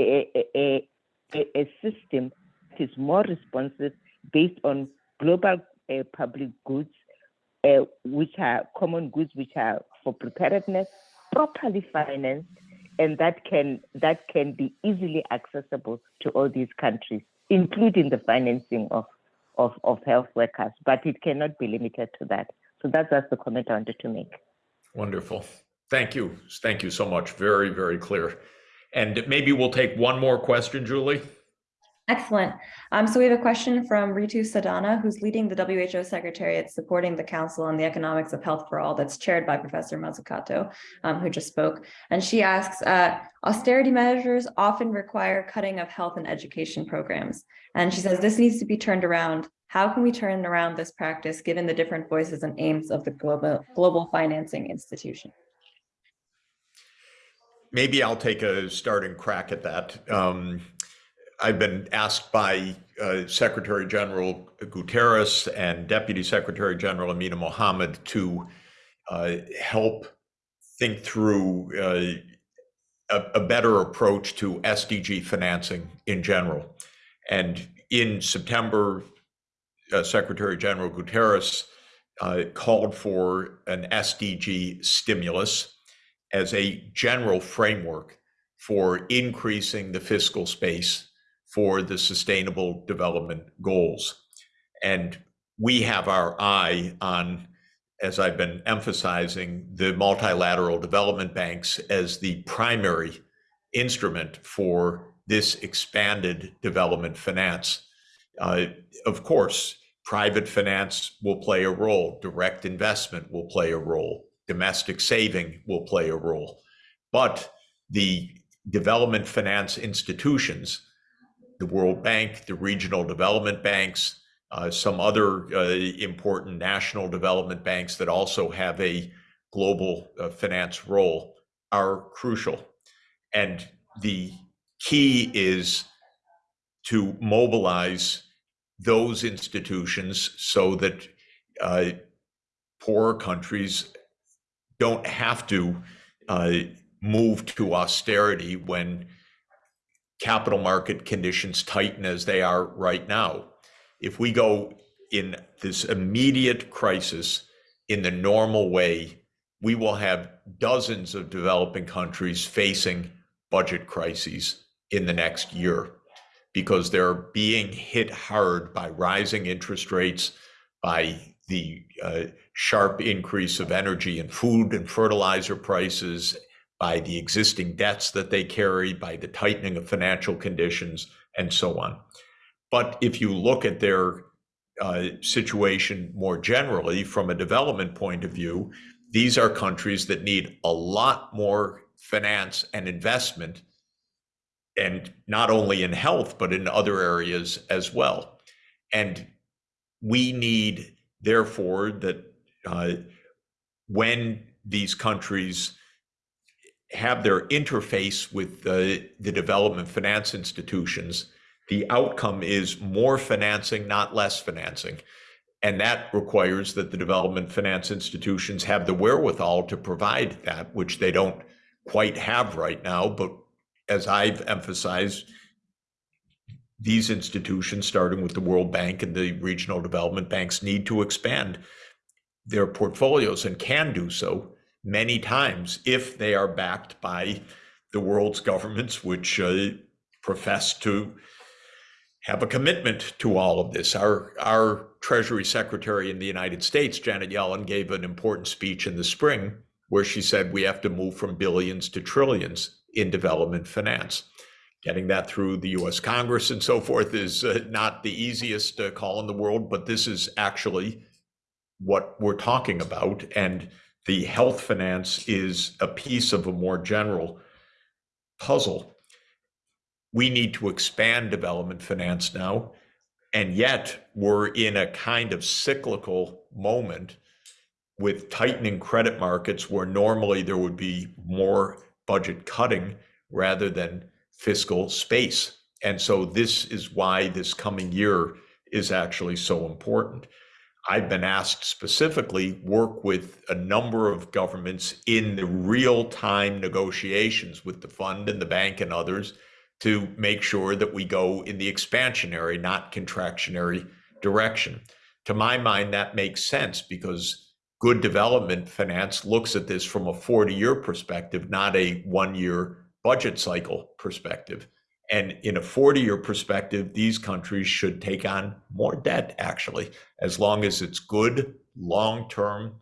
E: a, a, a, system that is more responsive based on global uh, public goods, uh, which are common goods, which are for preparedness, properly financed, and that can that can be easily accessible to all these countries, including the financing of, of, of health workers. But it cannot be limited to that. So that's just the comment I wanted to make.
A: Wonderful. Thank you. Thank you so much. Very, very clear. And maybe we'll take one more question, Julie.
B: Excellent. Um, so we have a question from Ritu Sadana, who's leading the WHO Secretariat supporting the Council on the Economics of Health for All that's chaired by Professor Mazzucato, um, who just spoke. And she asks, uh, austerity measures often require cutting of health and education programs. And she says this needs to be turned around. How can we turn around this practice given the different voices and aims of the global, global financing institution?
A: Maybe I'll take a starting crack at that. Um, I've been asked by uh, Secretary General Guterres and Deputy Secretary General Amina Mohammed to uh, help think through uh, a, a better approach to SDG financing in general. And in September, uh, Secretary General Guterres uh, called for an SDG stimulus as a general framework for increasing the fiscal space for the sustainable development goals. And we have our eye on, as I've been emphasizing, the multilateral development banks as the primary instrument for this expanded development finance. Uh, of course, private finance will play a role, direct investment will play a role, domestic saving will play a role. But the development finance institutions, the World Bank, the regional development banks, uh, some other uh, important national development banks that also have a global uh, finance role are crucial. And the key is to mobilize those institutions so that uh, poorer countries don't have to uh, move to austerity when capital market conditions tighten as they are right now. If we go in this immediate crisis in the normal way, we will have dozens of developing countries facing budget crises in the next year because they're being hit hard by rising interest rates, by the uh, sharp increase of energy and food and fertilizer prices, by the existing debts that they carry, by the tightening of financial conditions, and so on. But if you look at their uh, situation more generally from a development point of view, these are countries that need a lot more finance and investment, and not only in health, but in other areas as well. And we need, therefore, that uh, when these countries have their interface with the, the development finance institutions, the outcome is more financing, not less financing. And that requires that the development finance institutions have the wherewithal to provide that, which they don't quite have right now. But as I've emphasized, these institutions, starting with the World Bank and the regional development banks, need to expand their portfolios and can do so many times if they are backed by the world's governments, which uh, profess to have a commitment to all of this. Our, our Treasury Secretary in the United States, Janet Yellen, gave an important speech in the spring where she said we have to move from billions to trillions in development finance. Getting that through the US Congress and so forth is uh, not the easiest uh, call in the world, but this is actually what we're talking about. And the health finance is a piece of a more general puzzle. We need to expand development finance now. And yet we're in a kind of cyclical moment with tightening credit markets where normally there would be more budget cutting rather than fiscal space. And so this is why this coming year is actually so important. I've been asked specifically work with a number of governments in the real-time negotiations with the fund and the bank and others to make sure that we go in the expansionary, not contractionary direction. To my mind, that makes sense because good development finance looks at this from a 40-year perspective, not a one-year budget cycle perspective. And in a 40-year perspective, these countries should take on more debt, actually, as long as it's good, long-term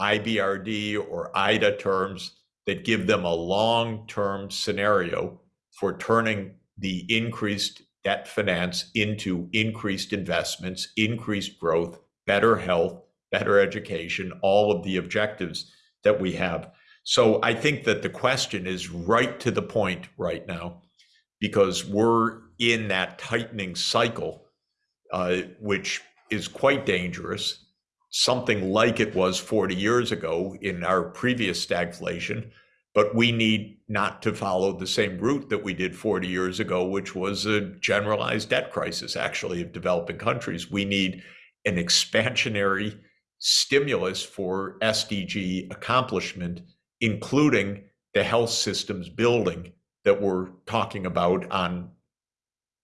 A: IBRD or IDA terms that give them a long-term scenario for turning the increased debt finance into increased investments, increased growth, better health, better education, all of the objectives that we have. So I think that the question is right to the point right now because we're in that tightening cycle, uh, which is quite dangerous, something like it was 40 years ago in our previous stagflation. But we need not to follow the same route that we did 40 years ago, which was a generalized debt crisis, actually, of developing countries. We need an expansionary stimulus for SDG accomplishment, including the health systems building that we're talking about on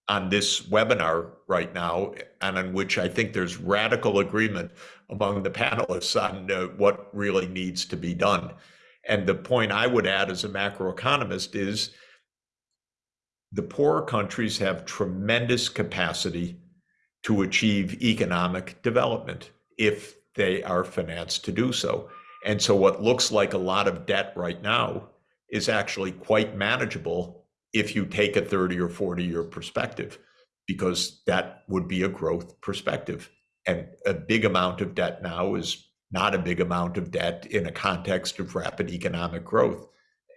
A: on this webinar right now, and on which I think there's radical agreement among the panelists on uh, what really needs to be done. And the point I would add as a macroeconomist is the poorer countries have tremendous capacity to achieve economic development if they are financed to do so. And so what looks like a lot of debt right now is actually quite manageable if you take a 30 or 40 year perspective, because that would be a growth perspective. And a big amount of debt now is not a big amount of debt in a context of rapid economic growth.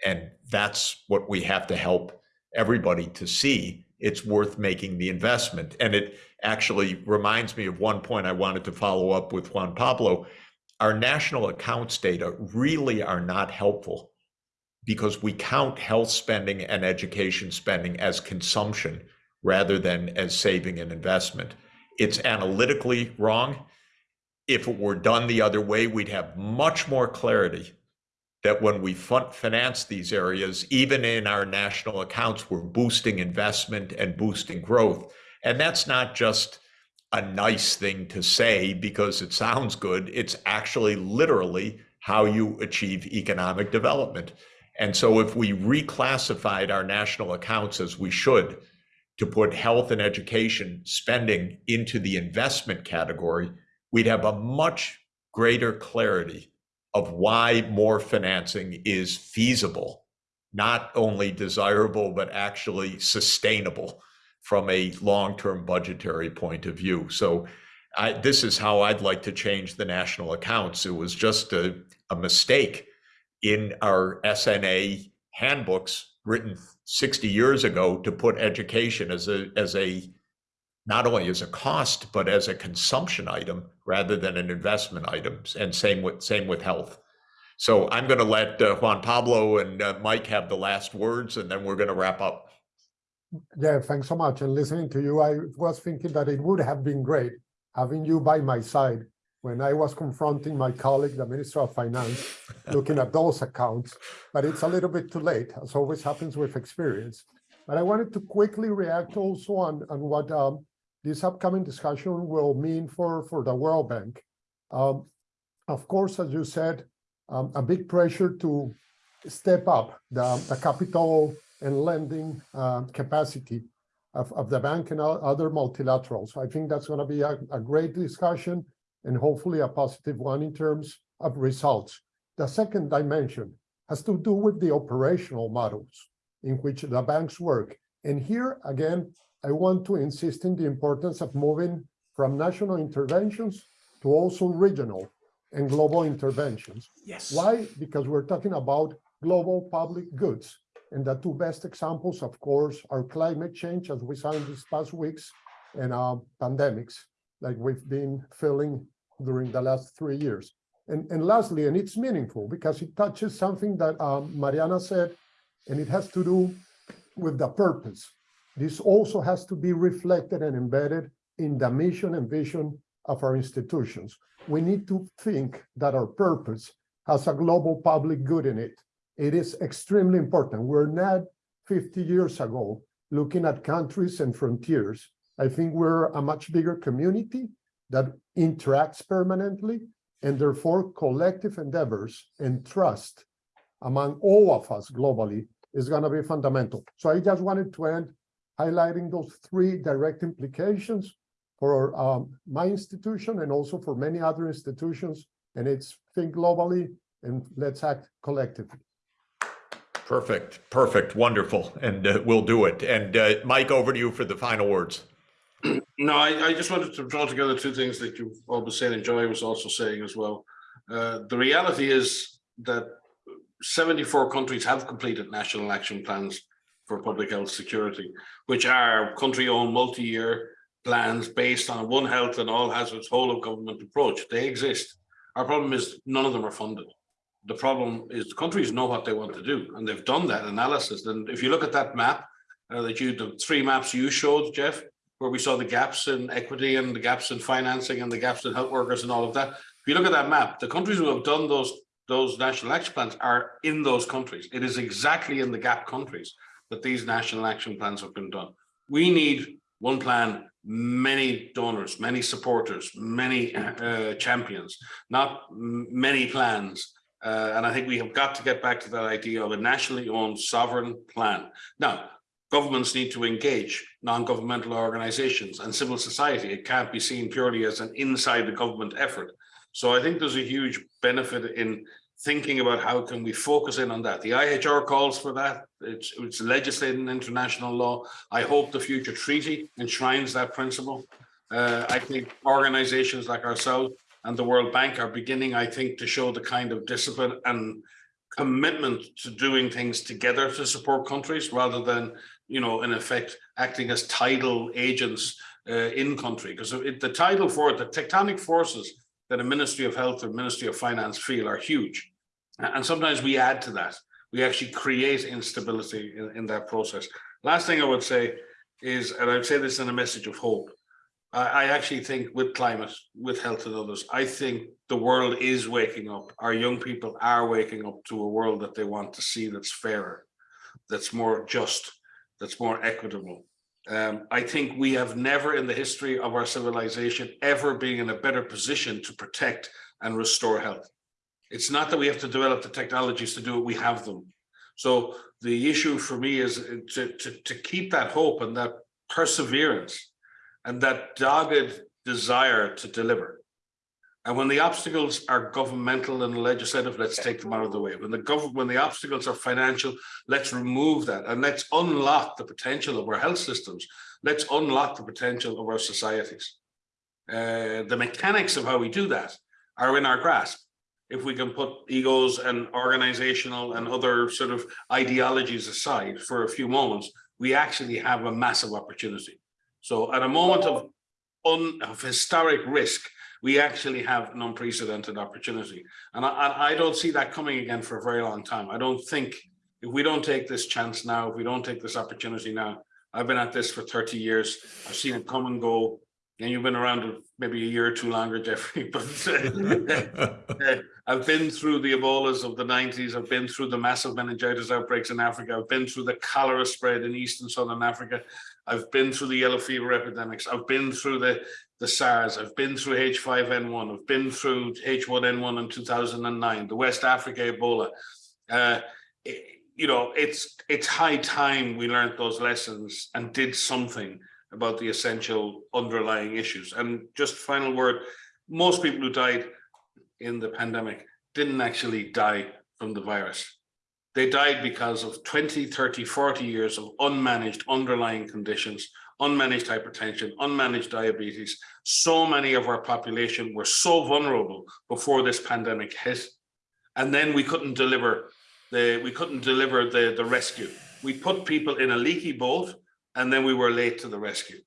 A: And that's what we have to help everybody to see. It's worth making the investment. And it actually reminds me of one point I wanted to follow up with Juan Pablo. Our national accounts data really are not helpful because we count health spending and education spending as consumption rather than as saving and investment. It's analytically wrong. If it were done the other way, we'd have much more clarity that when we finance these areas, even in our national accounts, we're boosting investment and boosting growth. And that's not just a nice thing to say because it sounds good. It's actually literally how you achieve economic development. And so if we reclassified our national accounts as we should to put health and education spending into the investment category, we'd have a much greater clarity of why more financing is feasible, not only desirable, but actually sustainable from a long-term budgetary point of view. So I, this is how I'd like to change the national accounts. It was just a, a mistake in our SNA handbooks written 60 years ago to put education as a as a not only as a cost but as a consumption item rather than an investment item and same with same with health. So i'm going to let uh, juan pablo and uh, mike have the last words and then we're going to wrap up.
D: Yeah, thanks so much. And listening to you, I was thinking that it would have been great having you by my side when I was confronting my colleague, the Minister of Finance, looking at those accounts, but it's a little bit too late, as always happens with experience. But I wanted to quickly react also on, on what um, this upcoming discussion will mean for, for the World Bank. Um, of course, as you said, um, a big pressure to step up the, the capital and lending uh, capacity of, of the bank and other multilaterals. So I think that's going to be a, a great discussion and hopefully a positive one in terms of results. The second dimension has to do with the operational models in which the banks work. And here, again, I want to insist in the importance of moving from national interventions to also regional and global interventions.
A: yes
D: Why? Because we're talking about global public goods. And the two best examples, of course, are climate change, as we saw in these past weeks, and uh, pandemics, like we've been feeling during the last three years. And, and lastly, and it's meaningful because it touches something that um, Mariana said, and it has to do with the purpose. This also has to be reflected and embedded in the mission and vision of our institutions. We need to think that our purpose has a global public good in it. It is extremely important. We're not 50 years ago looking at countries and frontiers. I think we're a much bigger community that interacts permanently and therefore collective endeavors and trust among all of us globally is going to be fundamental. So I just wanted to end highlighting those three direct implications for um, my institution and also for many other institutions. And it's think globally and let's act collectively.
A: Perfect, perfect, wonderful, and uh, we'll do it. And uh, Mike, over to you for the final words.
C: No, I, I just wanted to draw together two things that you've all been saying and Joy was also saying as well. Uh, the reality is that 74 countries have completed national action plans for public health security, which are country-owned multi-year plans based on one health and all hazards whole of government approach. They exist. Our problem is none of them are funded. The problem is the countries know what they want to do and they've done that analysis. And if you look at that map uh, that you, the three maps you showed, Jeff, where we saw the gaps in equity and the gaps in financing and the gaps in health workers and all of that. If you look at that map, the countries who have done those those national action plans are in those countries. It is exactly in the gap countries that these national action plans have been done. We need one plan, many donors, many supporters, many uh, champions, not many plans. Uh, and I think we have got to get back to that idea of a nationally owned sovereign plan. Now, governments need to engage non-governmental organizations and civil society. It can't be seen purely as an inside the government effort. So I think there's a huge benefit in thinking about how can we focus in on that. The IHR calls for that. It's, it's legislated in international law. I hope the future treaty enshrines that principle. Uh, I think organizations like ourselves and the World Bank are beginning, I think, to show the kind of discipline and commitment to doing things together to support countries rather than, you know, in effect, acting as tidal agents uh, in country. Because the tidal for it, the tectonic forces that a Ministry of Health or Ministry of Finance feel are huge. And sometimes we add to that. We actually create instability in, in that process. Last thing I would say is, and I would say this in a message of hope, I, I actually think with climate, with health and others, I think the world is waking up. Our young people are waking up to a world that they want to see that's fairer, that's more just, that's more equitable. Um, I think we have never in the history of our civilization ever been in a better position to protect and restore health. It's not that we have to develop the technologies to do it, we have them. So the issue for me is to, to, to keep that hope and that perseverance and that dogged desire to deliver. And when the obstacles are governmental and legislative, let's take them out of the way. When the government, when the obstacles are financial, let's remove that and let's unlock the potential of our health systems. Let's unlock the potential of our societies. Uh, the mechanics of how we do that are in our grasp. If we can put egos and organizational and other sort of ideologies aside for a few moments, we actually have a massive opportunity. So at a moment of, un, of historic risk, we actually have an unprecedented opportunity. And I, I don't see that coming again for a very long time. I don't think if we don't take this chance now, if we don't take this opportunity now, I've been at this for 30 years. I've seen it come and go. And you've been around maybe a year or two longer, Jeffrey. But uh, I've been through the Ebolas of the 90s. I've been through the massive meningitis outbreaks in Africa. I've been through the cholera spread in East and Southern Africa. I've been through the yellow fever epidemics. I've been through the, the SARS. I've been through H5N1. I've been through H1N1 in 2009, the West Africa Ebola. Uh, it, you know, it's it's high time we learned those lessons and did something about the essential underlying issues. And just final word, most people who died in the pandemic didn't actually die from the virus. They died because of 20, 30, 40 years of unmanaged underlying conditions, unmanaged hypertension, unmanaged diabetes. So many of our population were so vulnerable before this pandemic hit. And then we couldn't deliver the, we couldn't deliver the, the rescue. We put people in a leaky boat and then we were late to the rescue.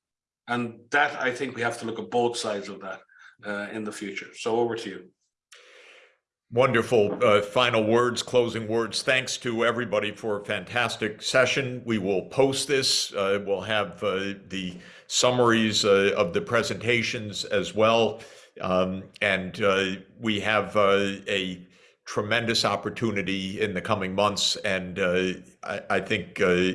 C: And that, I think we have to look at both sides of that uh, in the future. So over to you.
A: Wonderful uh, final words, closing words. Thanks to everybody for a fantastic session. We will post this. Uh, we'll have uh, the summaries uh, of the presentations as well. Um, and uh, we have uh, a tremendous opportunity in the coming months and uh, I, I think uh,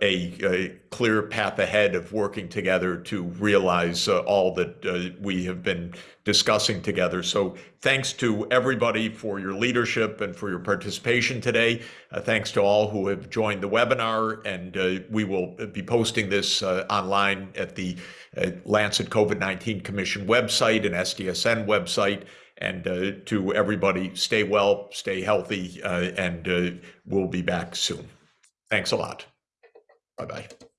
A: a, a clear path ahead of working together to realize uh, all that uh, we have been discussing together. So thanks to everybody for your leadership and for your participation today. Uh, thanks to all who have joined the webinar and uh, we will be posting this online at the Lancet COVID-19 Commission website and SDSN website. And uh, to everybody, stay well, stay healthy, uh, and uh, we'll be back soon. Thanks a lot. Bye-bye.